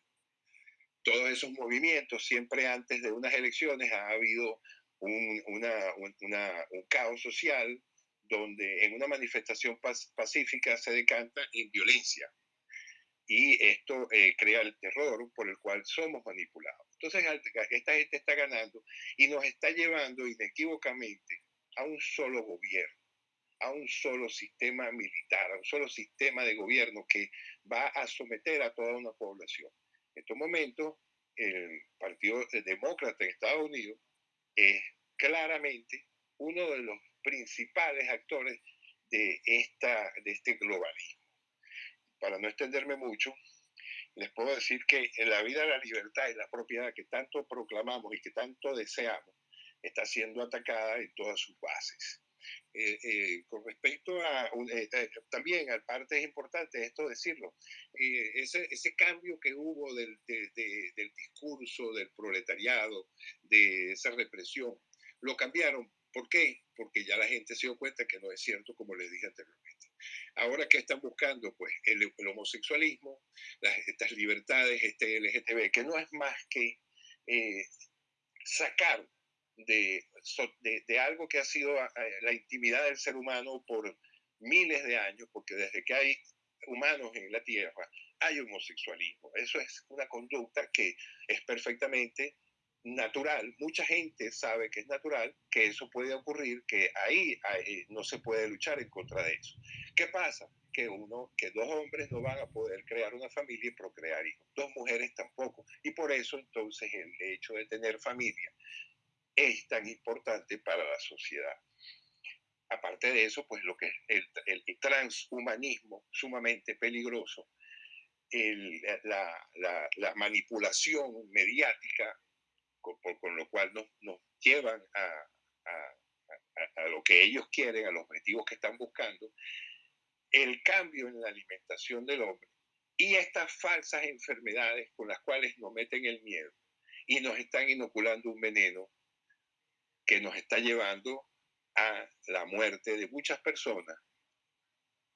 Todos esos movimientos, siempre antes de unas elecciones, ha habido un, un caos social donde en una manifestación pacífica se decanta en violencia. Y esto eh, crea el terror por el cual somos manipulados. Entonces, esta gente está ganando y nos está llevando inequívocamente a un solo gobierno, a un solo sistema militar, a un solo sistema de gobierno que va a someter a toda una población. En estos momentos, el Partido Demócrata en Estados Unidos es claramente uno de los principales actores de, esta, de este globalismo. Para no extenderme mucho, les puedo decir que en la vida, la libertad y la propiedad que tanto proclamamos y que tanto deseamos está siendo atacada en todas sus bases. Eh, eh, con respecto a, eh, también al parte es importante esto decirlo, ese, cambio que hubo del, del discurso del proletariado, de esa represión, lo cambiaron ¿Por qué? Porque ya la gente se dio cuenta que no es cierto, como les dije anteriormente. Ahora, ¿qué están buscando? Pues el, homosexualismo, las, estas libertades, este LGTB, que no es más que eh, sacar de, de, algo que ha sido la intimidad del ser humano por miles de años, porque desde que hay humanos en la Tierra hay homosexualismo. Eso es una conducta que es perfectamente natural. Mucha gente sabe que es natural, que eso puede ocurrir, que ahí, no se puede luchar en contra de eso. ¿Qué pasa? Que uno, que dos hombres no van a poder crear una familia y procrear hijos, dos mujeres tampoco. Y por eso entonces el hecho de tener familia es tan importante para la sociedad. Aparte de eso, pues lo que es el, el transhumanismo sumamente peligroso, la, la, manipulación mediática con, con lo cual nos, nos llevan a, a, a, lo que ellos quieren, a los objetivos que están buscando, el cambio en la alimentación del hombre y estas falsas enfermedades con las cuales nos meten el miedo y nos están inoculando un veneno que nos está llevando a la muerte de muchas personas.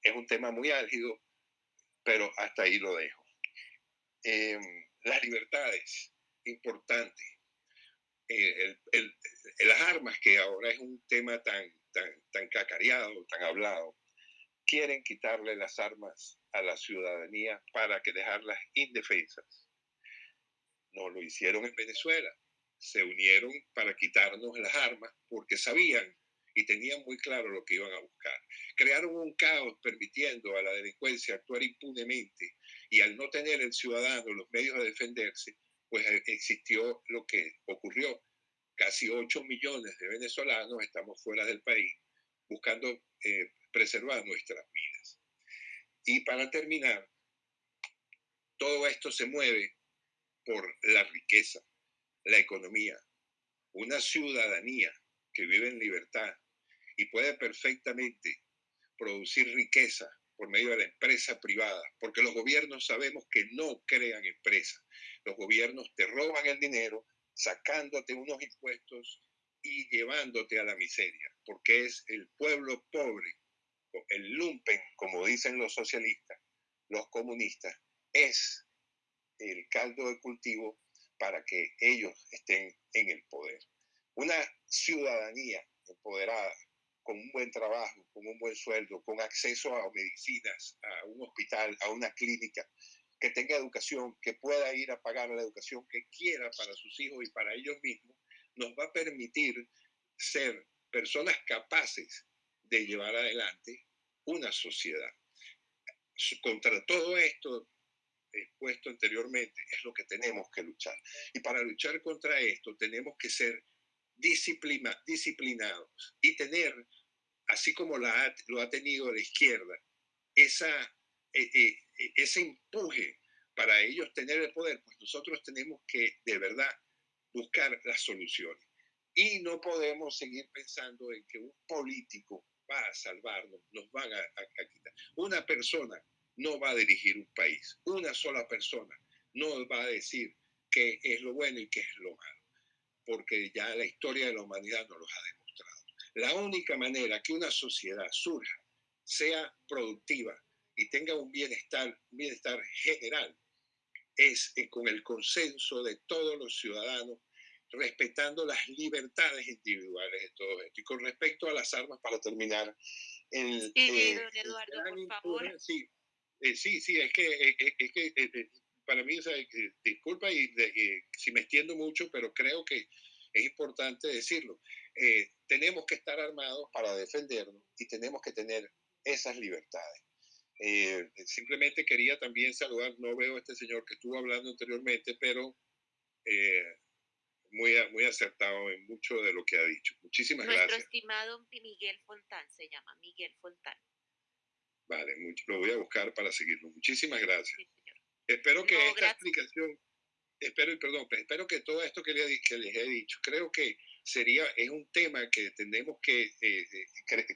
Es un tema muy álgido, pero hasta ahí lo dejo. Em, las libertades, Eh, las armas, que ahora es un tema tan, tan, tan cacareado, tan hablado, quieren quitarle las armas a la ciudadanía para que dejarlas indefensas. No lo hicieron en Venezuela se unieron para quitarnos las armas porque sabían y tenían muy claro lo que iban a buscar. Crearon un caos permitiendo a la delincuencia actuar impunemente y al no tener el ciudadano los medios de defenderse, pues eh, existió lo que ocurrió. Casi 8 millones de venezolanos estamos fuera del país buscando eh, preservar nuestras vidas. Y para terminar, todo esto se mueve por la riqueza, la economía, una ciudadanía que vive en libertad y puede perfectamente producir riqueza por medio de la empresa privada, porque los gobiernos sabemos que no crean empresas. Los gobiernos te roban el dinero sacándote unos impuestos y llevándote a la miseria, porque es el pueblo pobre, el lumpen, como dicen los socialistas, los comunistas, es el caldo de cultivo para que ellos estén en el poder. Una ciudadanía empoderada, con un buen trabajo, con un buen sueldo, con acceso a medicinas, a un hospital, a una clínica, que tenga educación, que pueda ir a pagar la educación que quiera para sus hijos y para ellos mismos, nos va a permitir ser personas capaces de llevar adelante una sociedad. Contra todo esto expuesto anteriormente, es lo que tenemos que luchar. Y para luchar contra esto tenemos que ser disciplina, disciplinados y tener, así como la, lo ha tenido la izquierda, esa, eh, eh, ese empuje para ellos tener el poder, pues nosotros tenemos que de verdad buscar las soluciones. Y no podemos seguir pensando en que un político va a salvarnos, nos van a, a quitar. Una persona no va a dirigir un país. Una sola persona no va a decir qué es lo bueno y qué es lo malo, porque ya la historia de la humanidad nos lo ha demostrado. La única manera que una sociedad surja, sea productiva y tenga un bienestar, un bienestar general, es eh, con el consenso de todos los ciudadanos, respetando las libertades individuales de todos esto. Y con respecto a las armas, para terminar, el, sí, eh, Eduardo, por favor. Sí, eh, sí, sí, es que, es que para mí, disculpa y, si me extiendo mucho, pero creo que es importante decirlo. tenemos que estar armados para defendernos y tenemos que tener esas libertades. Simplemente quería también saludar, no veo a este señor que estuvo hablando anteriormente, pero muy, muy acertado en mucho de lo que ha dicho. Muchísimas gracias. Nuestro estimado Miguel Fontán se llama Miguel Fontán. Vale, lo voy a buscar para seguirlo. Muchísimas gracias. espero que esta explicación, espero, perdón, espero que todo esto que, les he dicho, creo que sería, es un tema que tenemos que, eh, eh,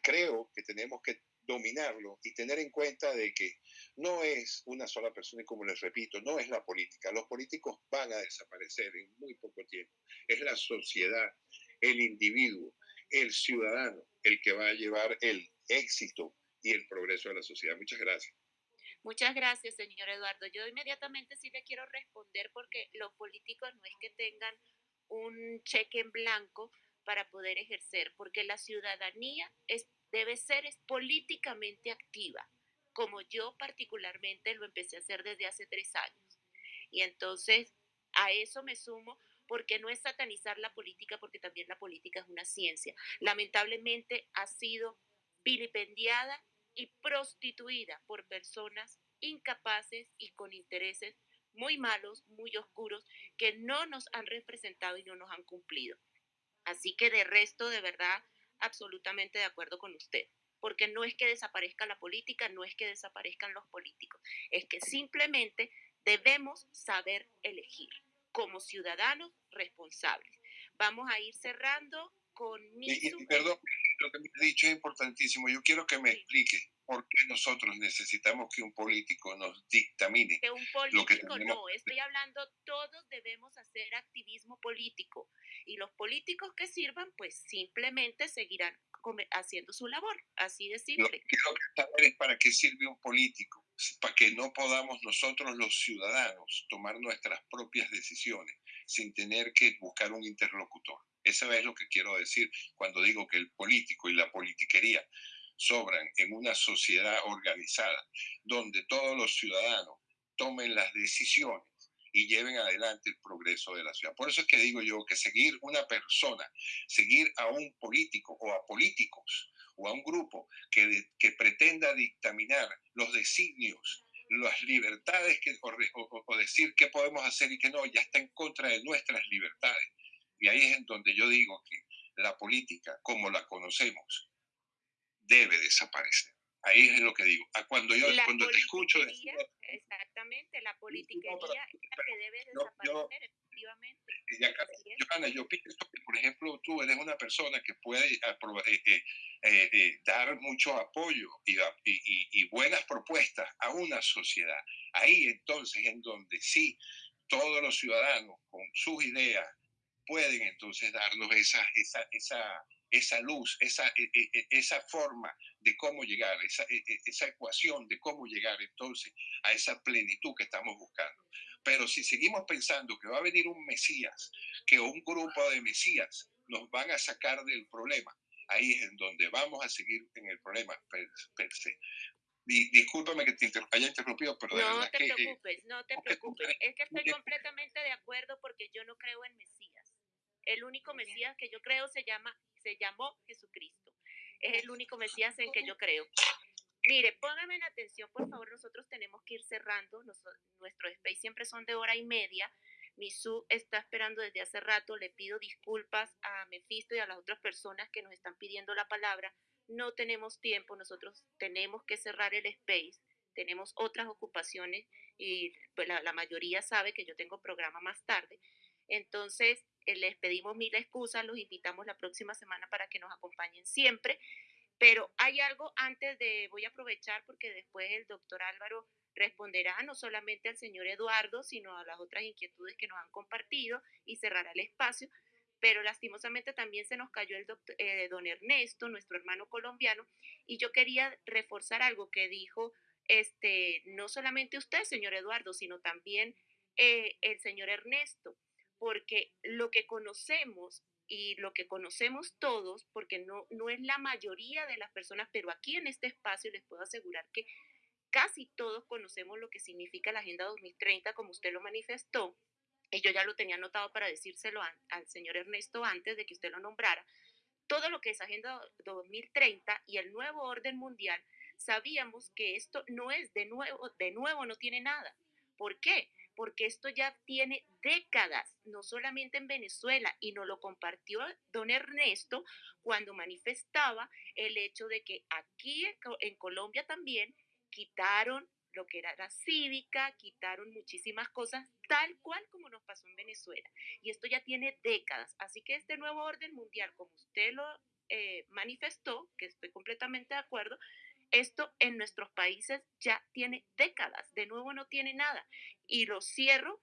creo que tenemos que dominarlo y tener en cuenta de que no es una sola persona y como les repito, no es la política. Los políticos van a desaparecer en muy poco tiempo. Es la sociedad, el individuo. el ciudadano el que va a llevar el éxito y el progreso de la sociedad. Muchas gracias. Muchas gracias, señor Eduardo. Yo inmediatamente sí le quiero responder porque los políticos no es que tengan un cheque en blanco para poder ejercer, porque la ciudadanía es, debe ser políticamente activa, como yo particularmente lo empecé a hacer desde hace tres años. Y entonces a eso me sumo porque no es satanizar la política, porque también la política es una ciencia. Lamentablemente ha sido vilipendiada y prostituida por personas incapaces y con intereses muy malos, muy oscuros, que no nos han representado y no nos han cumplido. Así que de resto, de verdad, absolutamente de acuerdo con usted, porque no es que desaparezca la política, no es que desaparezcan los políticos, es que simplemente debemos saber elegir como ciudadanos responsables. Vamos a ir cerrando con mi... perdón, lo que me ha dicho es importantísimo. Yo quiero que me explique por qué nosotros necesitamos que un político nos dictamine. Que un político no, estoy hablando, todos debemos hacer activismo político y los políticos que sirvan, pues simplemente seguirán haciendo su labor, así de simple. Lo que quiero saber es para qué sirve un político, para que no podamos nosotros los ciudadanos tomar nuestras propias decisiones sin tener que buscar un interlocutor. Eso es lo que quiero decir cuando digo que el político y la politiquería sobran en una sociedad organizada donde todos los ciudadanos tomen las decisiones y lleven adelante el progreso de la ciudad. Por eso es que digo yo que seguir una persona, seguir a un político o a políticos o a un grupo que, pretenda dictaminar los designios, las libertades o, o decir qué podemos hacer y qué no, ya está en contra de nuestras libertades. Y ahí es en donde yo digo que la política, como la conocemos, debe desaparecer. Ahí es lo que digo. A cuando yo cuando te escucho exactamente, la politiquería es la que debe desaparecer, efectivamente. Johanna, yo pienso que, por ejemplo, tú eres una persona que puede eh, eh, eh, dar mucho apoyo y, y, y, buenas propuestas a una sociedad. Ahí entonces en donde sí todos los ciudadanos con sus ideas pueden entonces darnos esa, esa, esa, esa luz, esa, e, e, e, esa forma de cómo llegar, esa, esa ecuación de cómo llegar entonces a esa plenitud que estamos buscando. Pero si seguimos pensando que va a venir un Mesías, que un grupo de Mesías nos van a sacar del problema, ahí es en donde vamos a seguir en el problema per, se. discúlpame que te haya interrumpido, pero no te eh, preocupes, no te <laughs> preocupes. Es que estoy completamente de acuerdo porque yo no creo en Mesías. El único Mesías que yo creo se llama se llamó Jesucristo. Es el único Mesías en que yo creo. Mire, pónganme en atención, por favor, nosotros tenemos que ir cerrando. nuestros space siempre son de hora y media. Misu está esperando desde hace rato. Le pido disculpas a Mefisto y a las otras personas que nos están pidiendo la palabra. No tenemos tiempo, nosotros tenemos que cerrar el space. Tenemos otras ocupaciones y pues, la, la mayoría sabe que yo tengo programa más tarde. Entonces, eh, les pedimos mil excusas, los invitamos la próxima semana para que nos acompañen siempre. Pero hay algo antes de, voy a aprovechar porque después el doctor Álvaro responderá no solamente al señor Eduardo, sino a las otras inquietudes que nos han compartido y cerrará el espacio. Pero lastimosamente también se nos cayó el doctor, eh, don Ernesto, nuestro hermano colombiano, y yo quería reforzar algo que dijo este, no solamente usted, señor Eduardo, sino también eh, el señor Ernesto porque lo que conocemos y lo que conocemos todos, porque no, no es la mayoría de las personas, pero aquí en este espacio les puedo asegurar que casi todos conocemos lo que significa la Agenda 2030, como usted lo manifestó, y yo ya lo tenía anotado para decírselo al señor Ernesto antes de que usted lo nombrara, todo lo que es Agenda 2030 y el nuevo orden mundial, sabíamos que esto no es de nuevo, de nuevo no tiene nada. ¿Por qué? Porque esto ya tiene décadas, no solamente en Venezuela, y nos lo compartió don Ernesto cuando manifestaba el hecho de que aquí en Colombia también quitaron lo que era la cívica, quitaron muchísimas cosas, tal cual como nos pasó en Venezuela. Y esto ya tiene décadas. Así que este nuevo orden mundial, como usted lo eh, manifestó, que estoy completamente de acuerdo, esto en nuestros países ya tiene décadas, de nuevo no tiene nada. Y lo cierro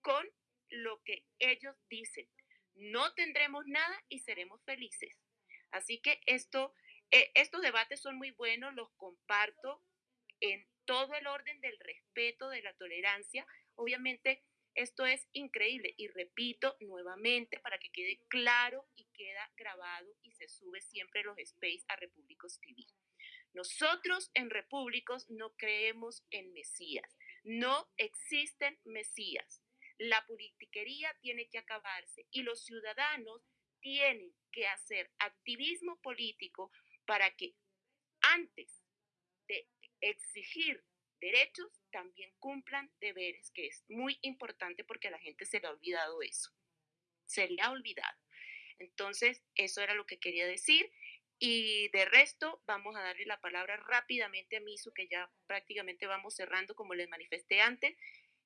con lo que ellos dicen. No tendremos nada y seremos felices. Así que esto, eh, estos debates son muy buenos, los comparto en todo el orden del respeto, de la tolerancia. Obviamente, esto es increíble y repito nuevamente para que quede claro y queda grabado y se sube siempre los space a Repúblicos TV. Nosotros en Repúblicos no creemos en Mesías. No existen Mesías. La politiquería tiene que acabarse y los ciudadanos tienen que hacer activismo político para que antes de exigir derechos también cumplan deberes, que es muy importante porque a la gente se le ha olvidado eso. Se le ha olvidado. Entonces, eso era lo que quería decir. Y de resto, vamos a darle la palabra rápidamente a Misu, que ya prácticamente vamos cerrando, como les manifesté antes.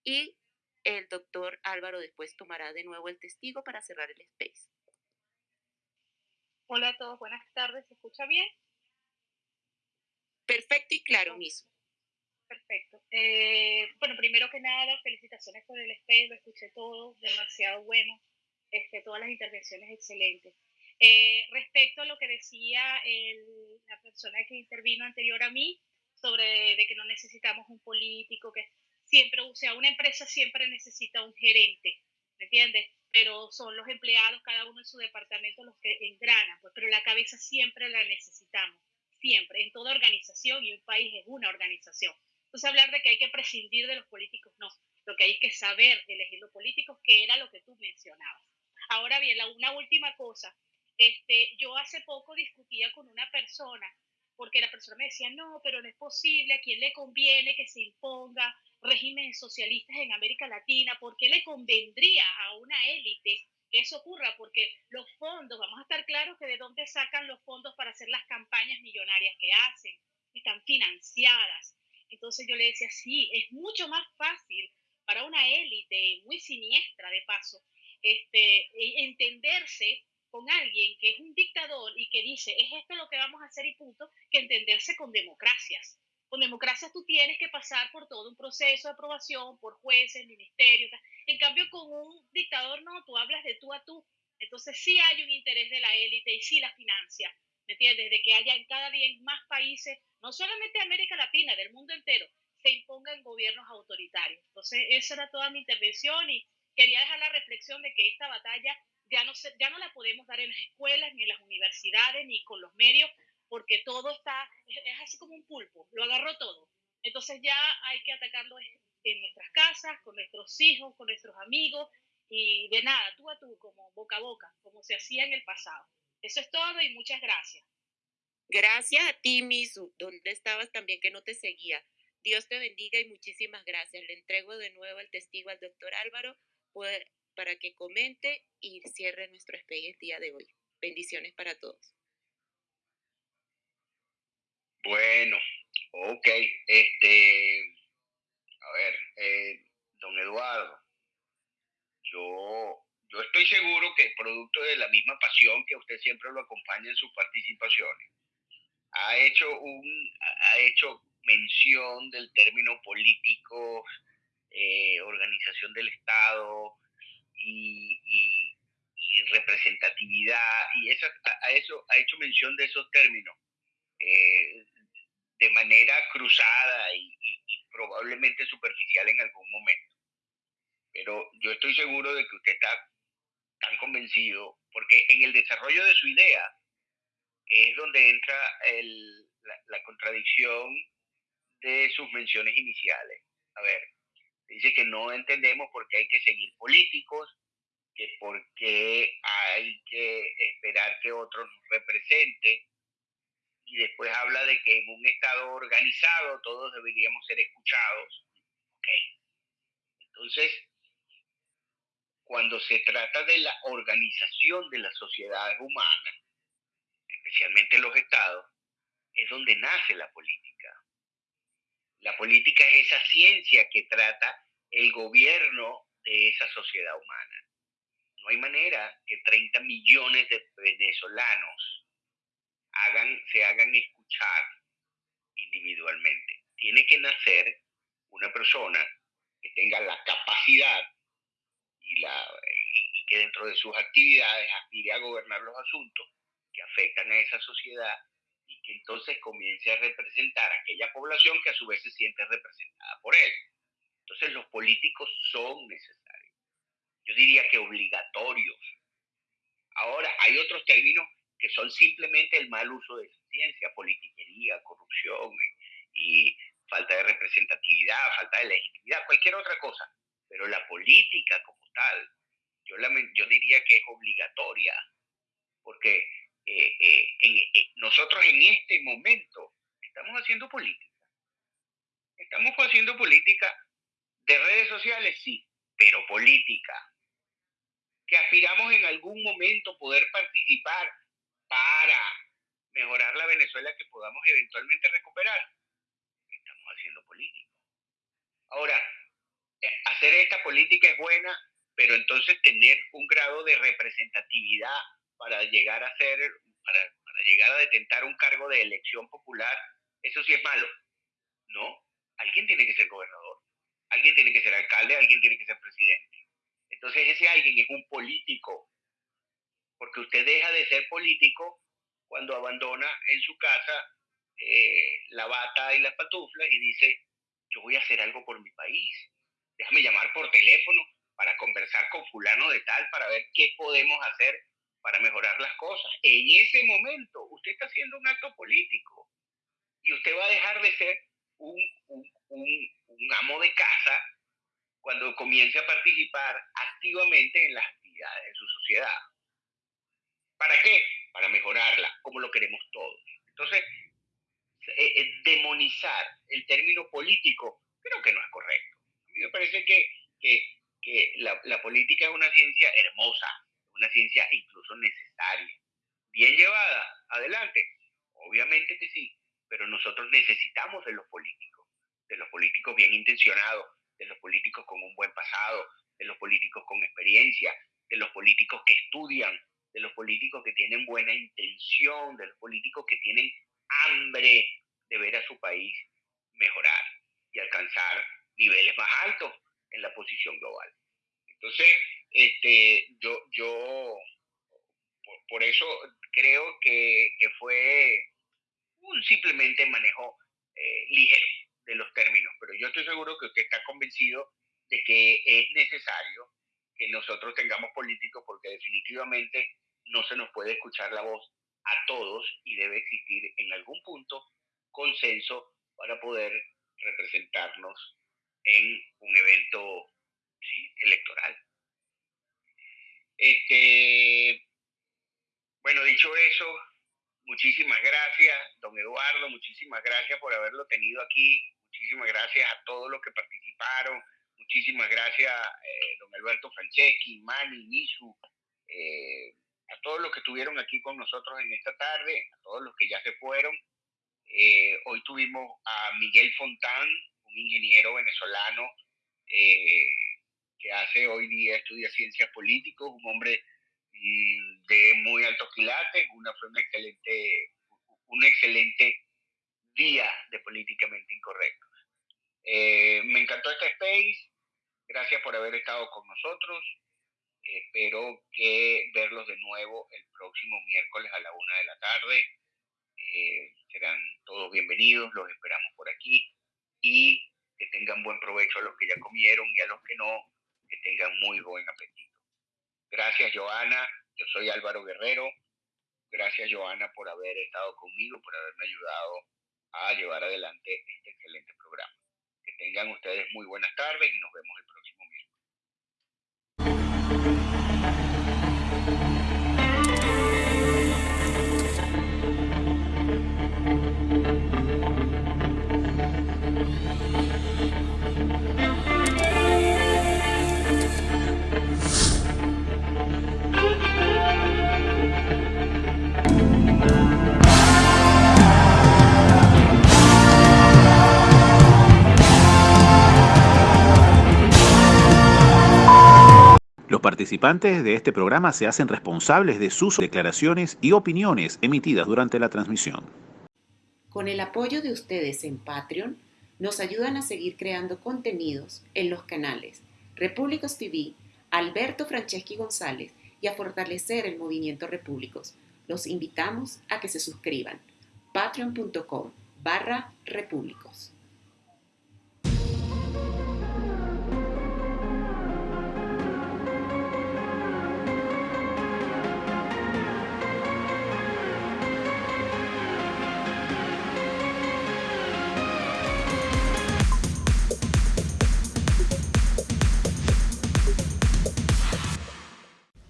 Y el doctor Álvaro después tomará de nuevo el testigo para cerrar el space. Hola a todos, buenas tardes. ¿Se escucha bien? Perfecto y claro, Misu. Perfecto. Eh, bueno, primero que nada, felicitaciones por el space, lo escuché todo, demasiado bueno. Este, todas las intervenciones excelentes. Eh, respecto a lo que decía la persona que intervino anterior a mí, sobre de que no necesitamos un político, que siempre, o sea, una empresa siempre necesita un gerente, ¿me entiendes? Pero son los empleados, cada uno en su departamento, los que engranan, pues, pero la cabeza siempre la necesitamos, siempre, en toda organización y un país es una organización. Entonces hablar de que hay que prescindir de los políticos, no, lo que hay que saber elegir los políticos, que era lo que tú mencionabas. Ahora bien, la, una última cosa, este, yo hace poco discutía con una persona, porque la persona me decía, no, pero no es posible, ¿a quién le conviene que se imponga régimen socialistas en América Latina? ¿Por qué le convendría a una élite que eso ocurra? Porque los fondos, vamos a estar claros que de dónde sacan los fondos para hacer las campañas millonarias que hacen, están financiadas. Entonces yo le decía, sí, es mucho más fácil para una élite muy siniestra de paso, este, e, entenderse con alguien que es un dictador y que dice, es esto lo que vamos a hacer y punto, que entenderse con democracias. Con democracias tú tienes que pasar por todo un proceso de aprobación, por jueces, ministerios. En cambio, con un dictador no, tú hablas de tú a tú. Entonces sí hay un interés de la élite y sí la financia. ¿Me entiendes? De que haya en cada día más países, no solamente de América Latina, del mundo entero, se impongan gobiernos autoritarios. Entonces, esa era toda mi intervención y quería dejar la reflexión de que esta batalla ya no, ya no la podemos dar en las escuelas, ni en las universidades, ni con los medios, porque todo está, es, así como un pulpo, lo agarró todo. Entonces ya hay que atacarlo en nuestras casas, con nuestros hijos, con nuestros amigos, y de nada, tú a tú, como boca a boca, como se hacía en el pasado. Eso es todo y muchas gracias. Gracias a ti, Misu. ¿Dónde estabas también que no te seguía? Dios te bendiga y muchísimas gracias. Le entrego de nuevo el testigo al doctor Álvaro para que comente y cierre nuestro space el día de hoy. Bendiciones para todos. Bueno, ok. Este, a ver, eh, don Eduardo, yo, yo estoy seguro que producto de la misma pasión que usted siempre lo acompaña en sus participaciones, ha hecho, un, ha hecho mención del término político, eh, organización del Estado, y, representatividad, y eso, a, eso ha hecho mención de esos términos eh, de manera cruzada y, probablemente superficial en algún momento. Pero yo estoy seguro de que usted está tan convencido, porque en el desarrollo de su idea es donde entra la contradicción de sus menciones iniciales. A ver, Dice que no entendemos por qué hay que seguir políticos, que por qué hay que esperar que otros nos representen. Y después habla de que en un Estado organizado todos deberíamos ser escuchados. Entonces, cuando se trata de la organización de las sociedades humanas, especialmente los estados, es donde nace la política. La política es esa ciencia que trata el gobierno de esa sociedad humana. No hay manera que 30 millones de venezolanos hagan, se hagan escuchar individualmente. Tiene que nacer una persona que tenga la capacidad y, y que dentro de sus actividades aspire a gobernar los asuntos que afectan a esa sociedad y que entonces comience a representar a aquella población que a su vez se siente representada por él. Entonces los políticos son necesarios. Yo diría que obligatorios. Ahora, hay otros términos que son simplemente el mal uso de esa ciencia, politiquería, corrupción y falta de representatividad, falta de legitimidad, cualquier otra cosa. Pero la política como tal, yo, yo diría que es obligatoria, porque eh, eh, eh, nosotros en este momento estamos haciendo política. Estamos haciendo política de redes sociales, sí, pero política. Que aspiramos en algún momento poder participar para mejorar la Venezuela que podamos eventualmente recuperar. Estamos haciendo política. Ahora, hacer esta política es buena, pero entonces tener un grado de representatividad para llegar a ser, para, llegar a detentar un cargo de elección popular, eso sí es malo. No, alguien tiene que ser gobernador, alguien tiene que ser alcalde, alguien tiene que ser presidente. Entonces ese alguien es un político, porque usted deja de ser político cuando abandona en su casa eh, la bata y las pantuflas y dice, yo voy a hacer algo por mi país. Déjame llamar por teléfono para conversar con fulano de tal, para ver qué podemos hacer para mejorar las cosas. En ese momento usted está haciendo un acto político y usted va a dejar de ser un, un, un amo de casa cuando comience a participar activamente en las actividades de su sociedad. ¿Para qué? Para mejorarla, como lo queremos todos. Entonces, eh, eh, demonizar el término político creo que no es correcto. A mí me parece que, que, la, política es una ciencia hermosa, una ciencia incluso necesaria. Bien llevada, adelante. Obviamente que sí, pero nosotros necesitamos de los políticos, de los políticos bien intencionados, de los políticos con un buen pasado, de los políticos con experiencia, de los políticos que estudian, de los políticos que tienen buena intención, de los políticos que tienen hambre de ver a su país mejorar y alcanzar niveles más altos en la posición global. Entonces, este, yo, yo por, por eso creo que, que, fue un simplemente manejo eh, ligero de los términos, pero yo estoy seguro que usted está convencido de que es necesario que nosotros tengamos políticos porque definitivamente no se nos puede escuchar la voz a todos y debe existir en algún punto consenso para poder representarnos en un evento electoral. Este, bueno, dicho eso, muchísimas gracias, don Eduardo, muchísimas gracias por haberlo tenido aquí, muchísimas gracias a todos los que participaron, muchísimas gracias, eh, don Alberto Franceschi, Mani, Nisu, eh, a todos los que estuvieron aquí con nosotros en esta tarde, a todos los que ya se fueron. Eh, hoy tuvimos a Miguel Fontán, un ingeniero venezolano que hace hoy día estudia ciencias políticas, un hombre mm, de muy altos quilates, una, fue un excelente, un excelente día de políticamente incorrectos. Eh, me encantó este space, gracias por haber estado con nosotros. Espero que verlos de nuevo el próximo miércoles a la una de la tarde. Eh, serán todos bienvenidos, los esperamos por aquí y que tengan buen provecho a los que ya comieron y a los que no, que tengan muy buen apetito. Gracias, Joana. Yo soy Álvaro Guerrero. Gracias, Joana, por haber estado conmigo, por haberme ayudado a llevar adelante este excelente programa. Que tengan ustedes muy buenas tardes y nos vemos el próximo participantes de este programa se hacen responsables de sus declaraciones y opiniones emitidas durante la transmisión. Con el apoyo de ustedes en Patreon, nos ayudan a seguir creando contenidos en los canales Repúblicos TV, Alberto Franceschi González y a fortalecer el movimiento Repúblicos los invitamos a que se suscriban. patreon.com barra repúblicos.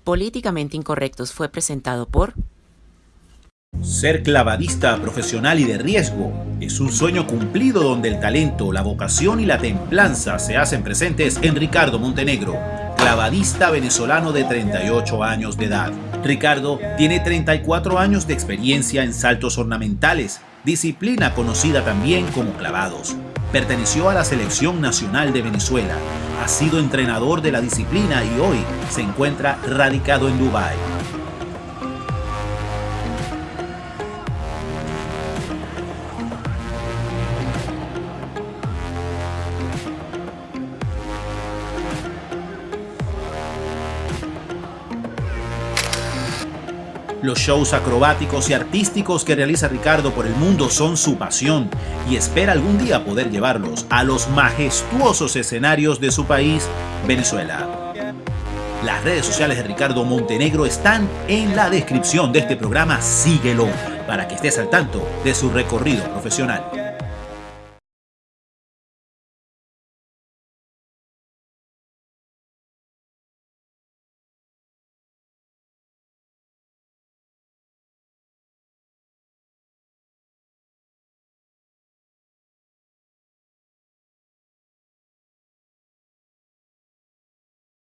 Políticamente Incorrectos fue presentado por... Ser clavadista profesional y de riesgo es un sueño cumplido donde el talento, la vocación y la templanza se hacen presentes en Ricardo Montenegro, clavadista venezolano de 38 años de edad. Ricardo tiene 34 años de experiencia en saltos ornamentales, disciplina conocida también como clavados. Perteneció a la Selección Nacional de Venezuela, ha sido entrenador de la disciplina y hoy se encuentra radicado en Dubái. Los shows acrobáticos y artísticos que realiza Ricardo por el mundo son su pasión y espera algún día poder llevarlos a los majestuosos escenarios de su país, Venezuela. Las redes sociales de Ricardo Montenegro están en la descripción de este programa. Síguelo para que estés al tanto de su recorrido profesional.